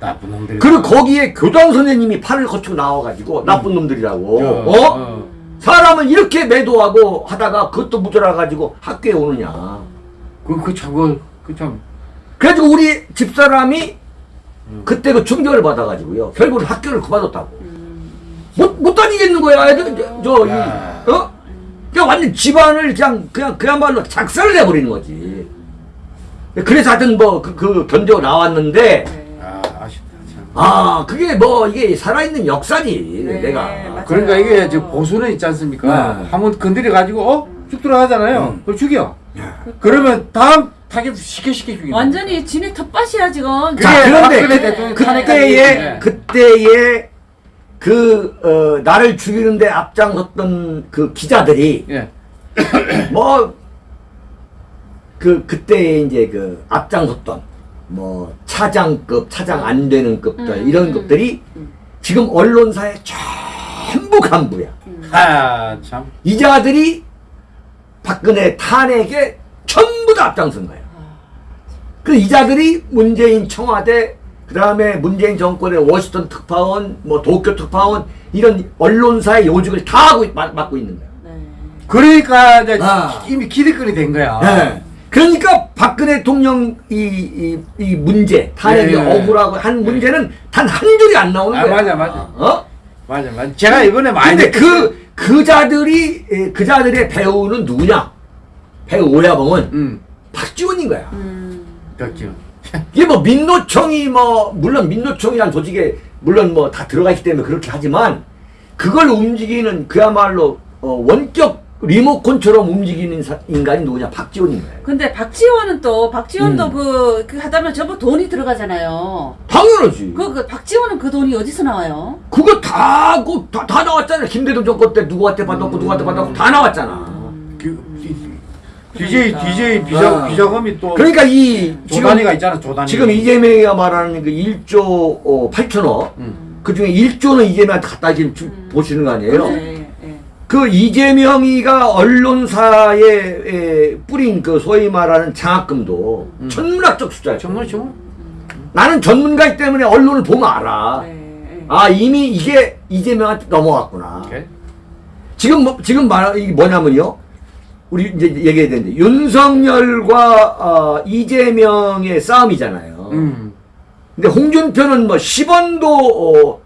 나쁜 놈들. 그리고 거기에 교장 선생님이 팔을 거치고 나와가지고 나쁜 놈들이라고. 저, 어? 어. 사람은 이렇게 매도하고 하다가 그것도 무절해가지고 학교에 오느냐. 그 그 참그 참. 그래가지고 우리 집사람이 그때 그 충격을 받아가지고요. 결국은 학교를 그만뒀다고. 못, 못 다니겠는 거야. 애들, 저, 저, 이, 야. 어? 그냥 완전 집안을 그냥, 그냥, 그야말로 작살을 내버리는 거지. 그래서 하여튼 뭐, 그, 그 견뎌 나왔는데, 아 아쉽다 참. 아, 그게 뭐, 이게 살아있는 역사지, 네, 내가. 맞아요. 그러니까 이게 저 보수는 있지 않습니까? 네. 한번 건드려 가지고 어? 쭉 들어가잖아요. 음. 그걸 죽여. 그러면 다음 타겟 쉽게 쉽게 죽여. 완전히 진의 텃밭이야 지금. 자, 그런데 그, 그때의, 탄핵까지 그때의 그, 어, 나를 죽이는데 앞장섰던 그 기자들이, 예. 뭐, 그, 그때 이제 그 앞장섰던, 뭐, 차장급, 차장 안 되는 급들, 음, 이런 음. 급들이 지금 언론사에 전부 전부 간부야. 아, 참. 이 자들이 박근혜 탄핵에 전부 다 앞장선 거예요. 그 이자들이 문재인 청와대, 그 다음에 문재인 정권의 워싱턴 특파원, 뭐 도쿄 특파원 이런 언론사의 요직을 다 하고 맡- 맡고 있는 거예요. 네. 그러니까 이제 아. 이미 기득권이 된 거야. 네. 그러니까 박근혜 대통령 이, 이, 이 문제, 탄핵이 네. 억울하고 한 문제는 단한 줄이 안 나오는 아, 거야. 맞아, 맞아. 어? 맞아, 맞아. 제가 이번에 많이 근데. 그, 그 자들이, 에, 그 자들의 배우는 누구냐? 배우 오야봉은 음, 박지원인 거야. 음. 그렇죠. 이게 뭐 민노총이 뭐 물론 민노총이란 조직에 물론 뭐 다 들어가 있기 때문에 그렇게 하지만 그걸 움직이는 그야말로 어, 원격 리모컨처럼 움직이는 사- 인간이 누구냐 박지원인 거예요. 근데 박지원은 또 박지원도 음. 그, 그 하다면 전부 돈이 들어가잖아요. 당연하지. 그, 그 박지원은 그 돈이 어디서 나와요? 그거 다, 그, 다, 다 나왔잖아. 김대중 정권 때 누구한테 받았고 누구한테 받았고 다 나왔잖아. 그, DJ, DJ 비자, 아. 비자금이 또. 그러니까 이 지금 조단위가 있잖아, 조단위. 지금 이재명이가 말하는 그 1조 어, 8천억 음. 그 중에 1조는 이재명한테 갖다 지금 주- 보시는 거 아니에요? 네, 네. 그 이재명이가 언론사에 에, 뿌린 그 소위 말하는 장학금도 음. 천문학적 숫자예요. 정말. 나는 전문가이기 때문에 언론을 보면 알아. 네, 네. 아 이미 이게 이재명한테 넘어갔구나. 오케이. 지금 뭐, 지금 말 이게 뭐냐면요. 우리 이제 얘기해야 되는데 윤석열과 어, 이재명의 싸움이잖아요. 음. 근데 홍준표는 뭐 10원도 어,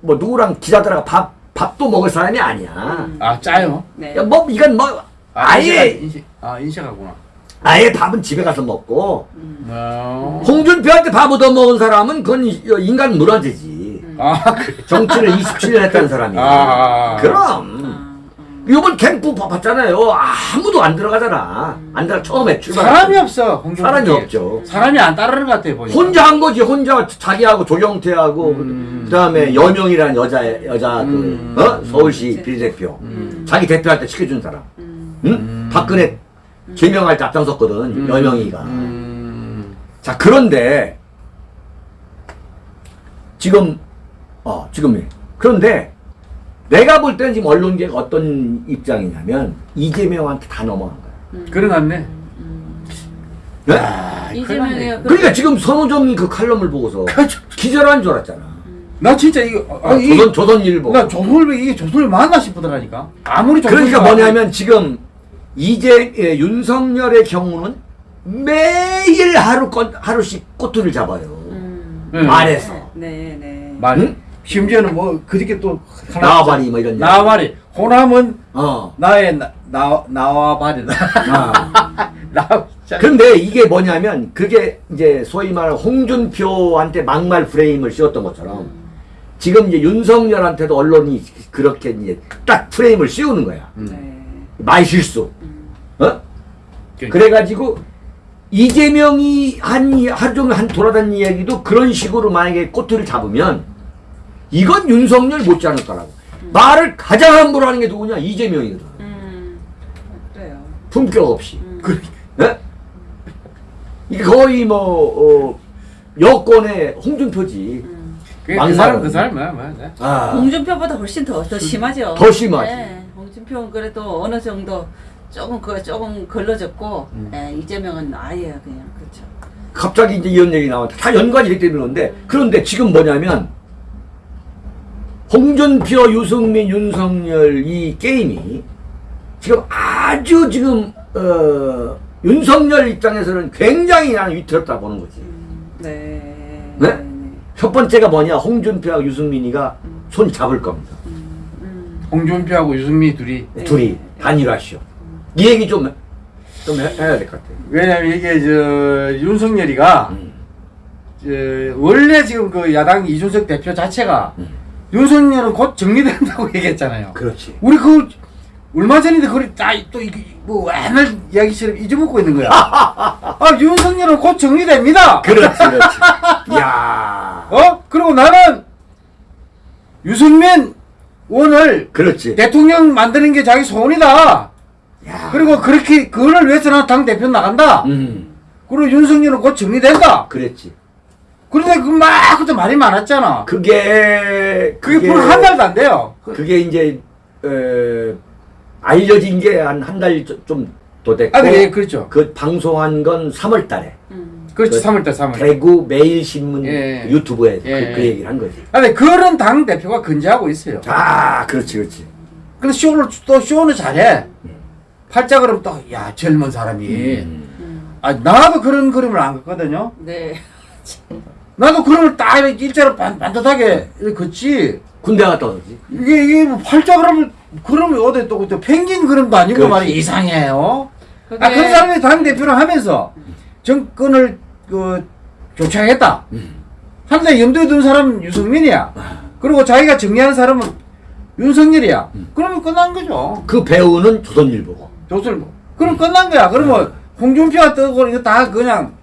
뭐 누구랑 기자들하고 밥 밥도 먹을 사람이 아니야. 아, 짜요? 네. 야, 뭐 이건 뭐 아, 아예 인식, 아, 인식하구나. 아예 밥은 집에 가서 먹고 어. 홍준표한테 밥 얻어 먹은 사람은 그건 이- 인간 물어지지. 아, 그래. 정치를 27년 했다는 사람이. 아, 아, 아. 그럼. 이번 캠프 봐- 봤잖아요. 아무도 안 들어가잖아. 안 들어 처음에 출발. 사람이 없어. 사람이 없죠. 사람이 안 따르는 것 같아, 보니까. 혼자 한 거지. 혼자 자기하고 조경태하고 음. 그다음에 여명이라는 여자 여자 음. 그 어? 서울시 음. 비례대표. 음. 자기 대표할 때 시켜준 사람. 음. 응? 음. 박근혜 제명할 때 앞장섰거든. 음. 여명이가. 음. 자 그런데 지금 어 지금 그런데 내가 볼 때는 지금 언론계가 어떤 입장이냐면 이재명한테 다 넘어간 거야. 그래 놨네. 네? 아, 이재명이 그러니까 지금 선호정이 그 칼럼을 보고서 기절한 줄 알았잖아. 나 진짜 이거 아, 아, 이- 조선 조선일보. 나 조선을 이게 조선을 맞나 싶더라니까. 아무리 그러니까 뭐냐면 지금 이제 예, 윤석열의 경우는 매일 하루 건 하루씩 꼬투리를 잡아요. 음. 네. 말해서 네, 네. 말. 응? 심지어는 뭐 그저께 또 하나 나와바리 뭐 이런. 나와바리. 호남은 어. 나의 나, 나 나와바리다. 아. 나 진짜. 근데 이게 뭐냐면 그게 이제 소위 말하는 홍준표한테 막말 프레임을 씌웠던 것처럼 지금 이제 윤석열한테도 언론이 그렇게 이제 딱 프레임을 씌우는 거야. 음. 네. 말 실수. 어? 그- 그래가지고 이재명이 한 이- 하루 종일 한 돌아다니는 이야기도 그런 식으로 만약에 꼬투리를 잡으면 이건 윤석열 못지 않을 거라고. 말을 가장 함부로 하는 게 누구냐? 이재명이거든. 음. 그래요. 품격 없이. 음. 그 예? 이게 거의 뭐 어, 여권의 홍준표지. 음. 그, 그. 사람 그 사람이야 맞아. 아, 홍준표보다 훨씬 더, 더 심하죠. 더 심하지. 네, 홍준표는 그래도 어느 정도 조금 그 조금 걸러졌고, 음. 네, 이재명은 아예 그냥 그렇죠. 갑자기 이제 이런 얘기 나왔다. 다 연관이 되기 때문에 그런데 그런데 지금 뭐냐면 홍준표, 유승민, 윤석열 이 게임이 지금 아주 지금 어, 윤석열 입장에서는 굉장히 나는 위태롭다 보는 거지. 음, 네. 네? 첫 번째가 뭐냐? 홍준표하고 유승민이가 손 잡을 겁니다. 음, 음. 홍준표하고 유승민 둘이 네. 둘이 단일화시오. 이 얘기 좀, 좀 해, 해야 될 것 같아요. 왜냐면 이게 저 윤석열이가 음. 저, 원래 지금 그 야당 이준석 대표 자체가 음. 윤석열은 곧 정리된다고 얘기했잖아요. 그렇지. 우리 그 얼마 전인데 그걸 다또 이게 뭐 옛날 이야기처럼 잊어먹고 있는 거야. 아 윤석열은 곧 정리됩니다. 그렇지, 그렇지. 이야. 어? 그리고 나는 유승민 원을 그렇지. 대통령 만드는 게 자기 소원이다. 야. 그리고 그렇게 그거를 위해서 나당 대표 나간다. 음. 그리고 윤석열은 곧 정리된다. 그랬지. 그런데 그막 그때 말이 많았잖아. 그게 그게 불한 달도 안 돼요. 그게 이제 어, 알려진 게 한 한 달 좀더 됐고 아, 네, 그렇죠. 그 방송한 건 3월 달에 음. 그렇지, 그 3월달, 3월. 대구 매일신문 예. 유튜브에 예. 그, 그 얘기를 한 거지. 아, 근데 그런 당 대표가 근제하고 있어요. 아, 그렇지, 그렇지. 근데 쇼를 또 쇼는 잘해. 팔자 그럼 또 야 젊은 사람이. 음. 음. 아 나도 그런 그림을 안 걷거든요. 네. 나도 그림을 딱 일자로 반, 반듯하게 걷지. 군대 갔다 오지. 이게 이게 뭐 팔자 그림을 그림이 어디 또, 또 펭귄 그림도 아니고. 말이 이상해요. 그게 아 그런 사람이 당 대표를 하면서 정권을 그 교체하겠다. 음. 하는데 염두에 둔 사람은 유승민이야. 아. 그리고 자기가 정리하는 사람은 윤석열이야. 음. 그러면 끝난 거죠. 그 배우는 조선일보고. 뭐. 그럼 끝난 거야. 그러면 홍준표가 뜨고 이거 다 그냥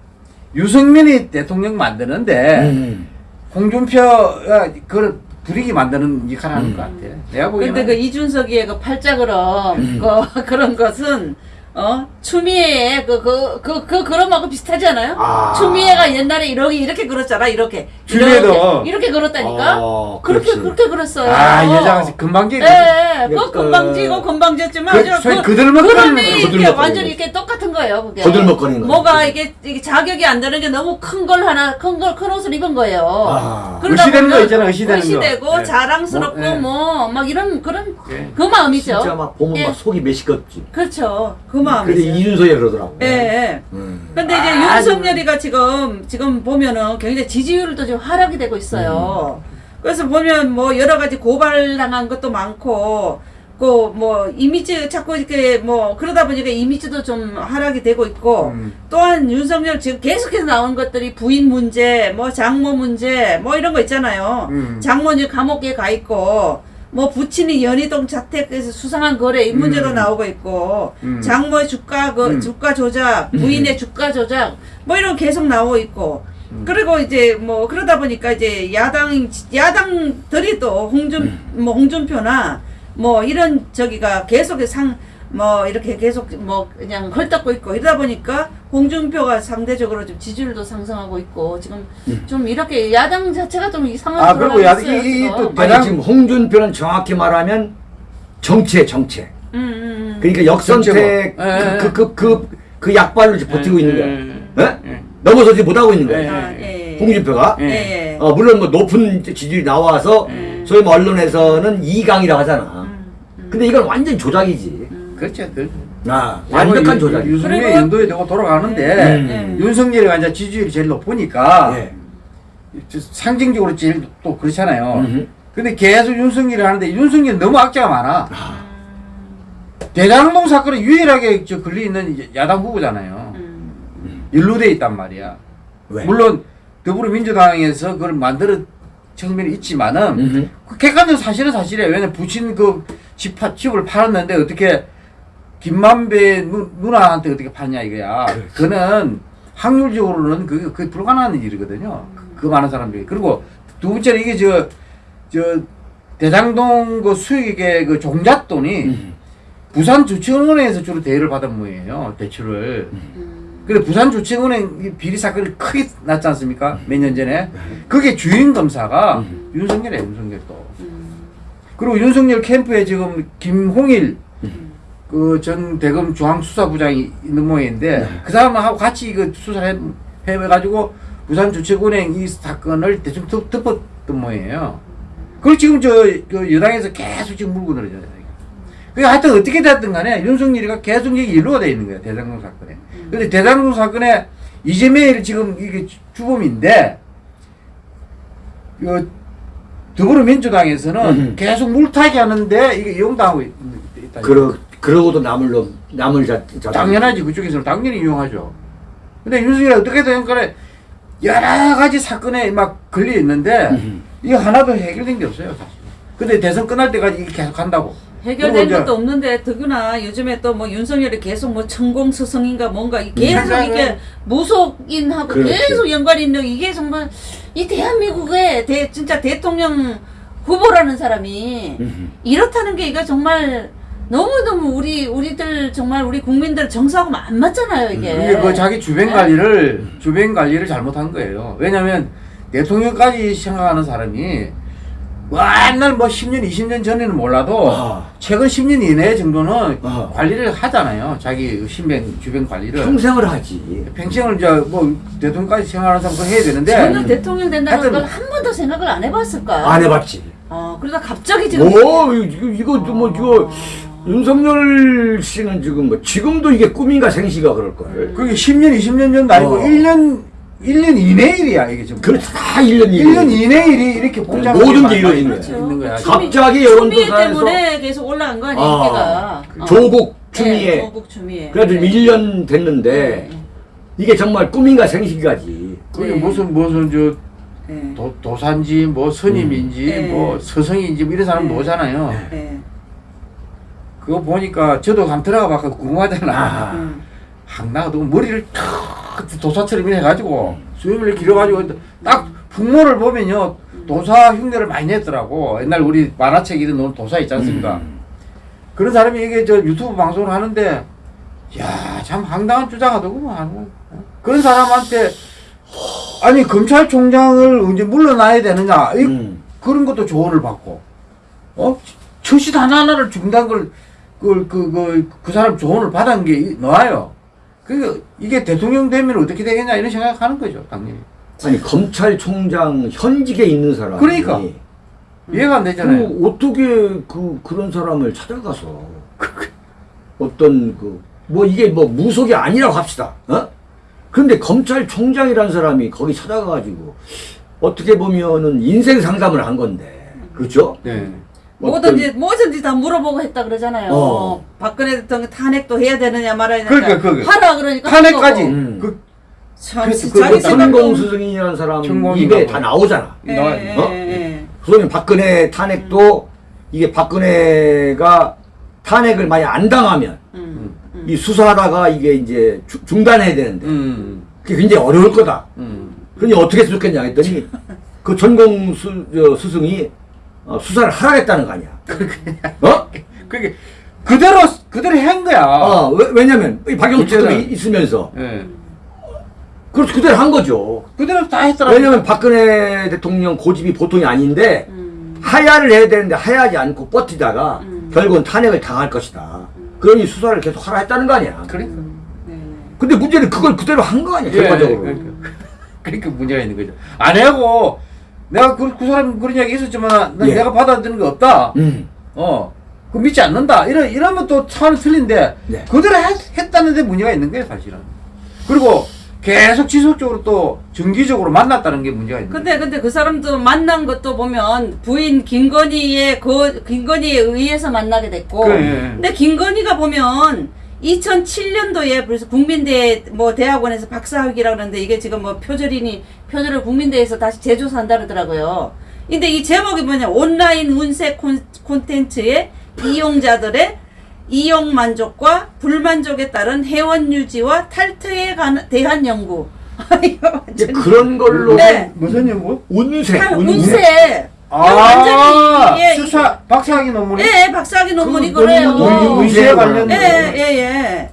유승민이 대통령 만드는데 음. 홍준표가 그걸 부리기 만드는 역할을 하는 음. 것 같아. 내가 보기에는. 근데 그 이준석이의 그 팔자그럼 음. 그 그런 것은 어 추미애 그그 그 그 그럼하고 비슷하지 않아요? 아. 추미애가 옛날에 이렇게 이렇게 그렸잖아 이렇게 추미애도. 이렇게, 이렇게 그렸다니까 어, 그렇게 그렇지. 그렇게 그렸어요. 아, 여자가 금방지. 예, 예, 그 약간- 금방지고 금방졌지만 그 아주 그 그리는 이렇게 거지. 이렇게 똑같은 거예요. 그게 거들먹거리는. 뭐가 이게, 이게 자격이 안 되는 게 너무 큰 걸 하나 큰 걸 큰 옷을 입은 거예요. 아. 의시되는 거 있잖아, 의시되는 거. 의시되고 예. 자랑스럽고 뭐, 예. 뭐막 이런 그런 예. 그 마음이죠. 진짜 막 보면 예. 막 속이 메시껍지. 그렇죠. 그 마음이죠. 이준석이 그러더라고. 예, 예. 음. 근데 이제 아, 윤석열이가 지금 지금 보면은 굉장히 지지율도 지금 하락이 되고 있어요. 음. 그래서 보면 뭐 여러 가지 고발당한 것도 많고 그뭐 이미지 자꾸 이렇게 뭐 그러다 보니까 이미지도 좀 하락이 되고 있고 음. 또한 윤석열 지금 계속해서 나온 것들이 부인 문제, 뭐 장모 문제, 뭐 이런 거 있잖아요. 음. 장모는 감옥에 가 있고 뭐 부친이 연희동 자택에서 수상한 거래 이 문제로 음. 나오고 있고 음. 장모의 주가 그 음. 주가 조작, 부인의 주가 조작 뭐 이런 거 계속 나오고 있고 음. 그리고 이제 뭐 그러다 보니까 이제 야당 야당들이 또 홍준 음. 뭐 홍준표나 뭐 이런 저기가 계속 상 뭐 이렇게 계속 뭐 그냥 헐떡고 있고 이러다 보니까 홍준표가 상대적으로 좀 지지율도 상승하고 있고 지금 좀 이렇게 야당 자체가 좀 이상한 음. 아, 그리고 야- 있어요, 이- 이- 지금. 또 아니 대당- 지금 홍준표는 정확히 말하면 정치에 정체. 음, 음, 음. 그러니까 역선택 정체고. 예, 예. 그그 그 그 약발로 지금 버티고 예, 있는 예, 거야. 예. 예? 넘어서지 못하고 있는 거야. 예. 아, 예. 홍준표가. 예, 예. 어, 물론 뭐 높은 지지율이 나와서 음. 소위 뭐 언론에서는 이강이라고 하잖아. 음, 음. 근데 이건 완전 조작이지. 그렇죠. 그, 아, 완벽한 유- 조작이. 유승민의 연도에 되고 돌아가는데 음. 윤석열이가 이제 지지율이 제일 높으니까 예. 상징적으로 제일 또 그렇잖아요. 음흠. 근데 계속 윤석열이 하는데 윤석열이 너무 악재가 많아. 대장동 사건에 유일하게 저 걸려 있는 야당 후보잖아요. 음. 연루돼 있단 말이야. 왜? 물론 더불어민주당에서 그걸 만들어 측면이 있지만은 음흠. 그 객관적 사실은 사실이에요. 왜냐면 부친 그 집, 파- 집을 팔았는데 어떻게 김만배 누, 누나한테 어떻게 팔냐 이거야. 그거는 확률적으로는 그게, 그게 불가능한 일이거든요. 그, 그 많은 사람들이. 그리고 두 번째는 이게 저, 저 대장동 그 수익의 그 종잣돈이 음. 부산 주치은행에서 주로 대여를 받은 모양이에요. 대출을. 근데 부산 주치은행 이 비리 사건이 크게 났지 않습니까? 몇년 전에. 그게 주인 검사가 음. 윤석열이에요, 윤석열 또. 음. 그리고 윤석열 캠프에 지금 김홍일 음. 그 전 대검 중앙수사부장이 있는 모양인데 네. 그 사람하고 같이 이거 수사를 해, 해가지고 부산 주택은행 이 사건을 대충 덮, 덮었던 모양이에요. 그걸 지금 저, 그 여당에서 계속 지금 물고 늘어져요. 그 하여튼 어떻게 됐든 간에 윤석열이가 계속 이게 연루가 돼 있는 거예요. 대장동 사건에. 근데 대장동 사건에 이재명이 지금 이게 주- 주범인데 그 더불어민주당에서는 음. 계속 물타기 하는데 이게 이용당하고 있, 있다. 그러 그러고도 남을 놈 남을 자, 자 당연하지 그쪽에서는 당연히 이용하죠. 근데 윤석열이 어떻게 된 간에 여러 가지 사건에 막 걸려 있는데 음. 이게 하나도 해결된 게 없어요 사실. 근데 대선 끝날 때까지 이게 계속 간다고. 해결된 것도 없는데 더구나 요즘에 또 뭐 윤석열이 계속 뭐 천공 스승인가 뭔가 이 계속 맞아요. 이게 무속인하고 그렇지. 계속 연관이 있는 이게 정말 이 대한민국의 대, 진짜 대통령 후보라는 사람이 음. 이렇다는 게 이거 정말 너무너무 우리 우리들 정말 우리 국민들 정서하고 안 맞잖아요 이게. 근데 그 자기 주변 네? 관리를 주변 관리를 잘못한 거예요. 왜냐하면 대통령까지 생각하는 사람이 맨날 뭐 10년, 20년 전에는 몰라도 아. 최근 10년 이내 정도는 아. 관리를 하잖아요. 자기 신변 주변 관리를. 평생을 하지. 평생을 이제 뭐 대통령까지 생활하는 사람 그거 해야 되는데 저는 대통령 된다는 걸 한 번도 생각을 안 해봤을까요? 안 해봤지. 어, 그러다 갑자기 지금 오, 이거, 이거, 뭐, 이거, 윤석열 씨는 지금 뭐, 지금도 이게 꿈인가 생시가 그럴걸. 그게 10년, 20년 전도 아니고 어. 1년 1년 이내 일이야 이게 지금. 그렇지, 다 1년 1년 이내 일이 이렇게 복잡하게 모든 게 많이 이루어지는 그렇죠. 있는 거야. 갑- 갑자기 여론조사에서- 때문에 계속 올라간 거 아니에요, 아, 인기가. 어. 조국 추미애. 네, 조국 추미애. 그래도 네. 1년 됐는데, 네. 이게 정말 꿈인가 생시가지. 그게 네. 무슨 무슨 저 네. 도, 도산지 뭐 스님인지 네. 뭐 서성인지 뭐 이런 사람 네. 오잖아요. 네. 그거 보니까 저도 한번 들어가 봐서 궁금하잖아. 아. 음. 항나도 머리를 탁 도사처럼 해가지고 수염을 길어가지고 딱 풍모를 보면요 도사 흉내를 많이 냈더라고. 옛날 우리 만화책 이런 노 도사 있지 않습니까? 음. 그런 사람이 이게 저 유튜브 방송을 하는데 야참 황당한 주장하더구만. 어? 그런 사람한테 아니 검찰총장을 언제 물러나야 되느냐 이 음. 그런 것도 조언을 받고 어 처신 하나하나를 중단 걸 그그 그, 그, 그 사람 조언을 받은 게 이- 나와요. 그 이게 대통령 되면 어떻게 되겠냐 이런 생각하는 거죠 당연히 아니, 검찰총장 현직에 있는 사람이. 그러니까. 이해가 안 되잖아요. 그 어떻게 그 그런 사람을 찾아가서 어떤 그 뭐 이게 뭐 무속이 아니라고 합시다. 어? 그런데 검찰총장이라는 사람이 거기 찾아가가지고 어떻게 보면은 인생 상담을 한 건데, 그렇죠? 네. 뭐든지 뭐든지 다 물어보고 했다 그러잖아요. 어. 박근혜 대통령 탄핵도 해야 되느냐 말아야 되느냐. 그러니까, 그러니까. 하라 그러니까 탄핵까지 한 거고. 음. 그참 천공 스승이라는 사람 입에 봐요. 다 나오잖아. 예. 예, 어? 예. 그러면 박근혜 탄핵도 이게 박근혜가 탄핵을 많이 안 당하면 음. 음. 이 수사하다가 이게 이제 주- 중단해야 되는데 음. 그게 굉장히 어려울 거다. 음. 그러니 어떻게 했으면 좋겠냐 했더니 그 전공 수, 저, 스승이 어, 수사를 하라겠다는 거 아니야. 어? 그게 그대로 그대로 한 거야. 어, 왜, 왜냐면 이 박영수 그때는- 특검이 있으면서 예. 그렇죠 그대로 한 거죠. 그대로 다 했더라고. 왜냐면 박근혜 대통령 고집이 보통이 아닌데 음. 하야를 해야 되는데 하야하지 않고 버티다가 음. 결국은 탄핵을 당할 것이다. 그러니 수사를 계속 하라 했다는 거 아니야. 그러니까. 네, 네. 근데 문제는 그걸 그대로 한 거 아니야, 예, 결과적으로. 그러니까. 그러니까 문제가 있는 거죠. 안 하고 내가 그, 그 사람 그런 이야기 있었지만 난 예. 내가 받아들이는 거 없다. 음. 어. 그 믿지 않는다. 이러, 이러면 또 차원이 틀린데 네. 그대로 했, 했다는데 문제가 있는 거예요, 사실은. 그리고 계속 지속적으로 또 정기적으로 만났다는 게 문제가 있는 거예요. 근데 근데 그 사람도 만난 것도 보면 부인 김건희의 그 김건희에 의해서 만나게 됐고 그래. 근데 김건희가 보면 2007년도에 그래서 국민대 뭐 대학원에서 박사학위라 그러는데 이게 지금 뭐 표절이니 표절을 국민대에서 다시 재조사한다 그러더라고요. 근데 이 제목이 뭐냐 온라인 운세 콘- 콘텐츠의 이용자들의 이용 만족과 불만족에 따른 회원 유지와 탈퇴에 관- 대한 연구. 이거 이제 그런 걸로 네. 무슨 연구? 운세, 탈- 운세. 운세. 아, 완전히 이게 석사, 박사학위 논문이? 예, 박사학위 논문이 그 그래요. 논문, 운세에 관련 예, 예, 예.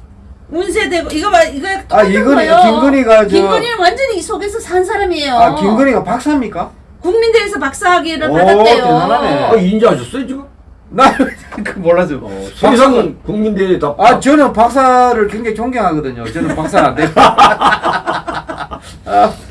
운세되고 이거 봐 이거 아, 이건희- 거예요. 김건희가 저- 김건희는 완전히 이 속에서 산 사람이에요. 아, 김건희가 박사입니까? 국민대에서 박사학위를 오, 받았대요. 대단하네. 아, 인지하셨어요, 지금? 나, 그 몰라서. 세상 국민대에 다. 아, 저는 박사를 굉장히 존경하거든요. 저는 박사 안 돼요. 근데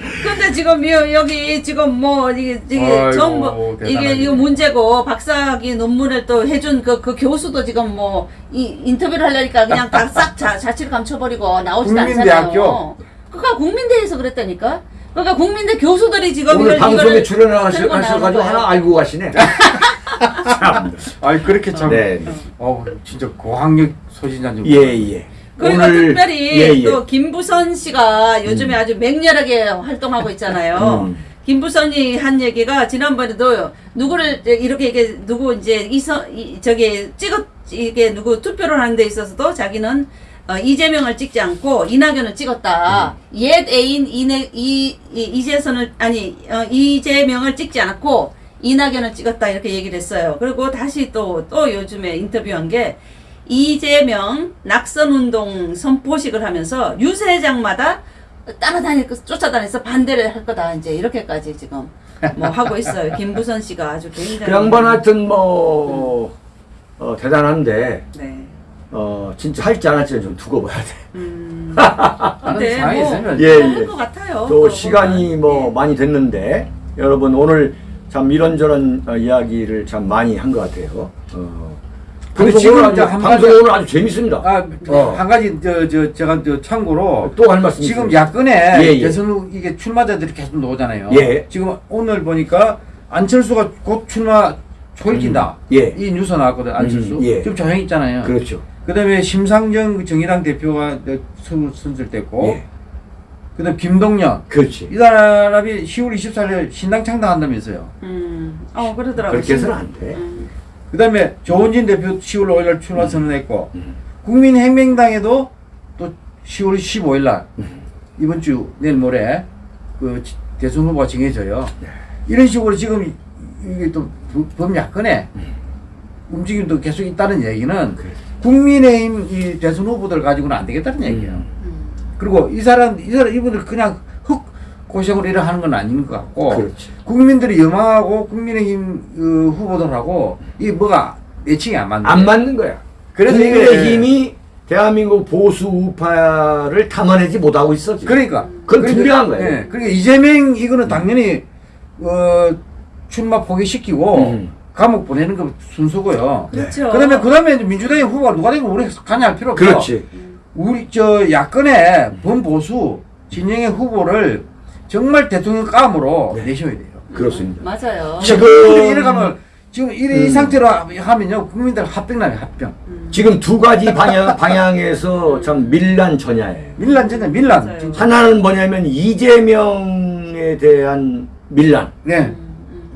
지금 여, 여기 지금 뭐 이게 이게 아이고, 전부 이게 대단하네. 이거 문제고 박사학위 논문을 또 해준 그, 그 교수도 지금 뭐 이 인터뷰를 하려니까 그냥 다 싹 자취를 감춰버리고 나오지도 국민대학교? 않잖아요. 그러니까 국민대에서 그랬다니까. 그러니까 국민대 교수들이 지금 오늘 이걸- 방송에 이거를 출연하셔- 들고 나오는 하셔가지고 거예요. 하나 알고 가시네. 참. 아니, 그렇게 참. 네. 어, 진짜 고학력 소진자인 줄. 예, 예. 그리고 오늘- 특별히 예, 예. 또 김부선 씨가 요즘에 아주 맹렬하게 활동하고 있잖아요. 음. 김부선이 한 얘기가 지난번에도 누구를 이렇게 이게 누구 이제 이서 이, 저기 찍었 이게 누구 투표를 하는 데 있어서도 자기는 어, 이재명을 찍지 않고 이낙연을 찍었다. 음. 옛 애인 이내 이, 이 이재선을 아니 어, 이재명을 찍지 않고 이낙연을 찍었다 이렇게 얘기를 했어요. 그리고 다시 또 또 요즘에 인터뷰한 게 이재명 낙선운동 선포식을 하면서 유세장마다 따라다닐 거 쫓아다니서 반대를 할 거다 이제 이렇게까지 지금 뭐 하고 있어요. 김부선 씨가 아주 굉장히 그 양반 하여튼 뭐 어, 대단한데 네. 어 진짜 할지 안 할지는 좀 두고 봐야 돼. 음. 근데 상황이 뭐 있으면 예, 하는 예. 것 같아요. 또 시간이 보면. 뭐 네. 많이 됐는데 여러분 오늘 참 이런저런 어, 이야기를 참 많이 한 것 같아요. 어. 근데 지금 아주, 한 방송 가지- 오늘 아주 재밌습니다. 아, 어. 한 가지 저, 저 제가 저 참고로 또 할 말씀 지금 있습니다. 야권에 예, 예. 대선 후 이게 출마자들이 계속 나오잖아요. 예. 지금 오늘 보니까 안철수가 곧 출마 초일기다. 음, 예. 이 뉴스 나왔거든 안철수. 음, 예. 지금 조용히 있잖아요. 그렇죠. 그다음에 심상정 그 정의당 대표가 선- 선출됐고, 예. 그다음 김동연 그렇지. 이 사람이 10월 24일 신당 창당한다면서요. 음. 어 그러더라고요. 그렇게 해서는 안 돼. 음. 그 다음에 조원진 대표 10월 5일 출마 선언했고, 음. 국민혁명당에도 또 10월 15일 날 음. 이번 주 내일 모레 그 지- 대선 후보가 정해져요. 네. 이런 식으로 지금 이- 이게 또 부- 범야권에 음. 움직임도 계속 있다는 얘기는 그래. 국민의힘 이 대선 후보들 가지고는 안 되겠다는 얘기예요. 음. 음. 그리고 이 사람 이 사람 이분들 그냥 흑 고생으로 일을 하는 건 아닌 것 같고 그렇지. 국민들이 영화하고 국민의힘 그 후보들하고 이 뭐가 매칭이 안 맞는 안. 맞는 거야. 그래서 국민의 이게- 힘이 대한민국 보수 우파를 담아내지 못하고 있어 지금. 그러니까 그건 그러니까- 분명한 거예요. 예, 그러니까 이재명 이거는 당연히 어, 출마 포기시키고 음. 감옥 보내는 거 순서고요. 그렇죠. 그다음에 그다음에 이제 민주당의 후보가 누가 되고 우리 가냐 할 필요 없어. 그렇지. 우리 저 야권의 범보수 진영의 후보를 정말 대통령 감으로 네. 내셔야 돼요. 그렇습니다. 맞아요. 지금- 국민들이 이래 가면 지금 이래 이 음. 상태로 하면요 국민들 합병나요 합병. 지금 두 가지 방향 방향에서 참 밀란 전야예요. 밀란 전에 밀란. 맞아요. 하나는 뭐냐면 이재명에 대한 밀란, 네. 음,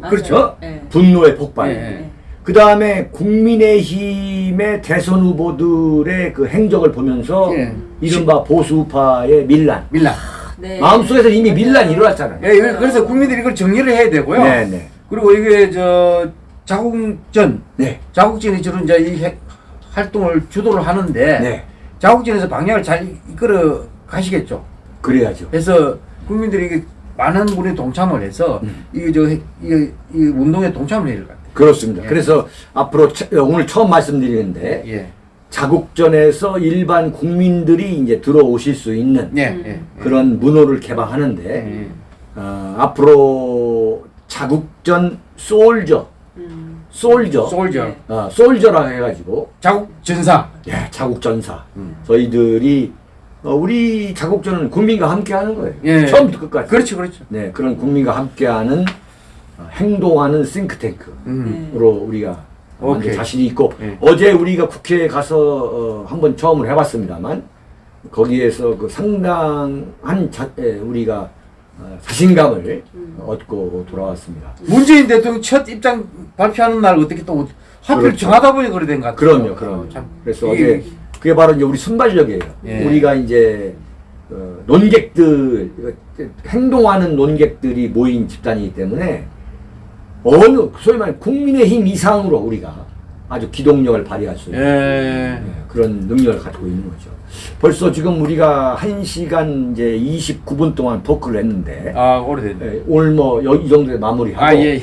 음. 그렇죠? 네. 분노의 폭발. 예, 네. 그 다음에 국민의힘의 대선 후보들의 그 행적을 보면서 예. 이른바 보수파의 밀란. 밀란. 네. 마음속에서 이미 맞아요. 밀란이 일어났잖아요. 예, 이거- 그래서 국민들이 이걸 정리를 해야 되고요. 네 네. 그리고 이게 저 자국전 네. 자국전이 주로 이제 이 해- 활동을 주도를 하는데 네. 자국전에서 방향을 잘 이끌어 가시겠죠. 그래야죠. 그래서 국민들이 많은 분이 동참을 해서 음. 이게 저 이, 이 운동에 동참을 해야 될 것 같아요. 그렇습니다. 예. 그래서 앞으로 처- 오늘 처음 말씀드리는데 예. 자국전에서 일반 국민들이 이제 들어오실 수 있는 예. 음. 예. 예. 그런 문호를 개방하는데 예. 어, 앞으로 자국전 솔저 음. 솔저 솔저. 네. 어, 솔저라 해가지고 자국 전사. 예, 자국전사 음. 저희들이 어, 우리 자국전은 국민과 함께하는 거예요. 예. 처음부터 끝까지. 그렇죠, 그렇죠. 네, 그런 국민과 함께하는 어, 행동하는 싱크탱크로 음. 네. 우리가 완전 오케이. 자신이 있고 예. 어제 우리가 국회에 가서 어, 한번 처음으로 해봤습니다만 거기에서 그 상당한 자, 에, 우리가 어, 자신감을 음. 얻고 돌아왔습니다. 문재인 대통령 첫 입장 발표하는 날 어떻게 또 하필 그렇죠. 정하다 보니 그래 된것 같아요. 그럼요, 그럼요. 참. 그래서 이게- 어제 그게 바로 이제 우리 순발력이에요. 예. 우리가 이제 어, 논객들 행동하는 논객들이 모인 집단이기 때문에 어느 소위 말해 국민의힘 이상으로 우리가 아주 기동력을 발휘할 수 있는 예. 네, 그런 능력을 가지고 있는 거죠. 벌써 지금 우리가 1시간 이제 29분 동안 토크를 했는데 아, 오래됐네. 예, 오늘 뭐 이 정도에 마무리하고 아, 예.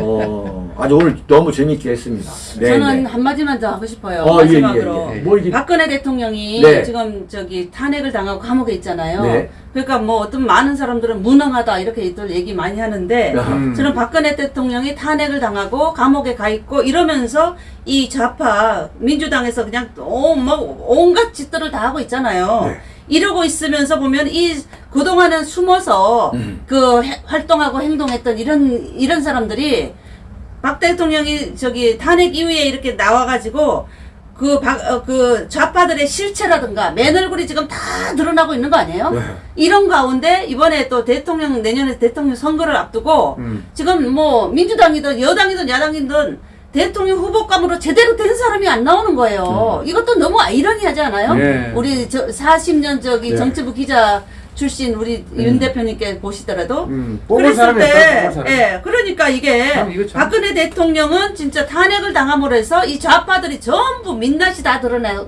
어, 아주 오늘 너무 재밌게 했습니다. 네, 저는 네. 한마디만 더 하고 싶어요. 어, 예, 마지막으로. 예, 예. 뭐 이게 박근혜 대통령이 네. 지금 저기 탄핵을 당하고 감옥에 있잖아요. 네. 그러니까 뭐 어떤 많은 사람들은 무능하다 이렇게 또 얘기 많이 하는데 음. 저는 박근혜 대통령이 탄핵을 당하고 감옥에 가 있고 이러면서 이 좌파 민주당에서 그냥 온, 뭐 온갖 짓들을 다 하고 있잖아요. 네. 이러고 있으면서 보면 이 그동안은 숨어서 음. 그 해- 활동하고 행동했던 이런 이런 사람들이 박 대통령이 저기 탄핵 이후에 이렇게 나와가지고 그, 박, 어, 그 좌파들의 실체라든가 맨 얼굴이 지금 다 드러나고 있는 거 아니에요? 네. 이런 가운데 이번에 또 대통령 내년에 대통령 선거를 앞두고 음. 지금 뭐 민주당이든 여당이든 야당이든 대통령 후보감으로 제대로 된 사람이 안 나오는 거예요. 이것도 너무 아이러니하지 않아요? 네. 우리 저 40년 저기 네. 정치부 기자 출신 우리 윤 대표님께 보시더라도 음. 그랬을 때. 예, 그러니까 이게 참 박근혜 대통령은 진짜 탄핵을 당함으로 해서 이 좌파들이 전부 민낯이 다 드러나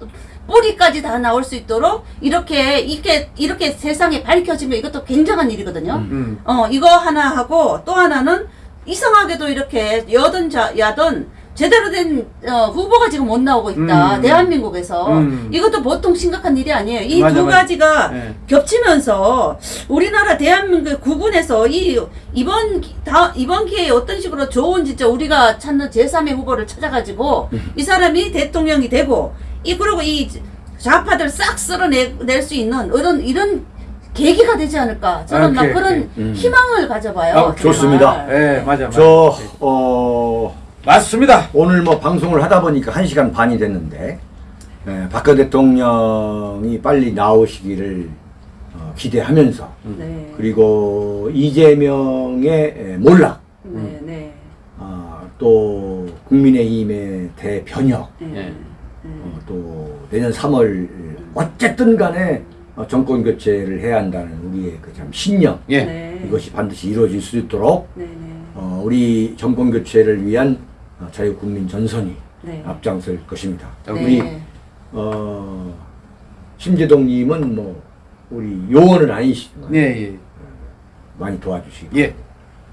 뿌리까지 다 나올 수 있도록 이렇게 이렇게 이렇게 세상에 밝혀지면 이것도 굉장한 일이거든요. 음. 어 이거 하나 하고 또 하나는 이상하게도 이렇게 여든 자 야든 제대로 된 어, 후보가 지금 못 나오고 있다 음. 대한민국에서 음. 이것도 보통 심각한 일이 아니에요. 이 두. 가지가 네. 겹치면서 우리나라 대한민국 구군에서 이 이번 기- 다 이번 기회에 어떤 식으로 좋은 진짜 우리가 찾는 제3의 후보를 찾아가지고 이 사람이 대통령이 되고 이 그리고 이 좌파들 싹 쓸어낼 수 있는 이런 이런 계기가 되지 않을까 저는 막 오케이, 그런 오케이. 음. 희망을 가져봐요. 아. 좋습니다. 예, 맞아, 맞아. 저 어. 맞습니다. 오늘 뭐 방송을 하다 보니까 한시간 반이 됐는데 예, 박근 대통령이 빨리 나오시기를 어, 기대하면서 네. 그리고 이재명의 예, 몰락 네, 네. 아, 또 국민의힘의 대변혁 네. 예. 어, 또 내년 3월 어쨌든 간에 어, 정권 교체를 해야 한다는 우리의 그 참 신념 예. 네. 이것이 반드시 이루어질 수 있도록 네, 네. 어, 우리 정권 교체를 위한 어, 자유국민 전선이 네. 앞장설 것입니다. 자, 네. 우리 어, 심재동님은 뭐 우리 요원은 아니시지만 예, 예. 많이 도와주시고 예.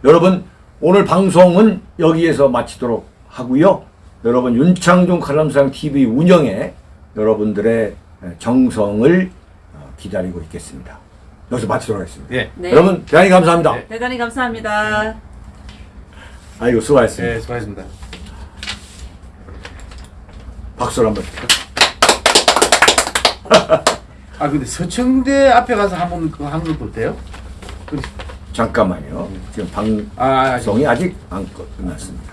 여러분 오늘 방송은 여기에서 마치도록 하고요. 여러분 윤창중 칼럼상 TV 운영에 여러분들의 정성을 어, 기다리고 있겠습니다. 여기서 마치도록 하겠습니다. 예. 네. 여러분 대단히 감사합니다. 네. 대단히 감사합니다. 아이고 수고하셨습니다. 예, 수고하셨습니다. 박수를 한번 주세요. 아, 근데 서청대 앞에 가서 한번 하는 것도 어때요? 잠깐만요. 지금 아, 아, 방송이 아직 안 끝났습니다.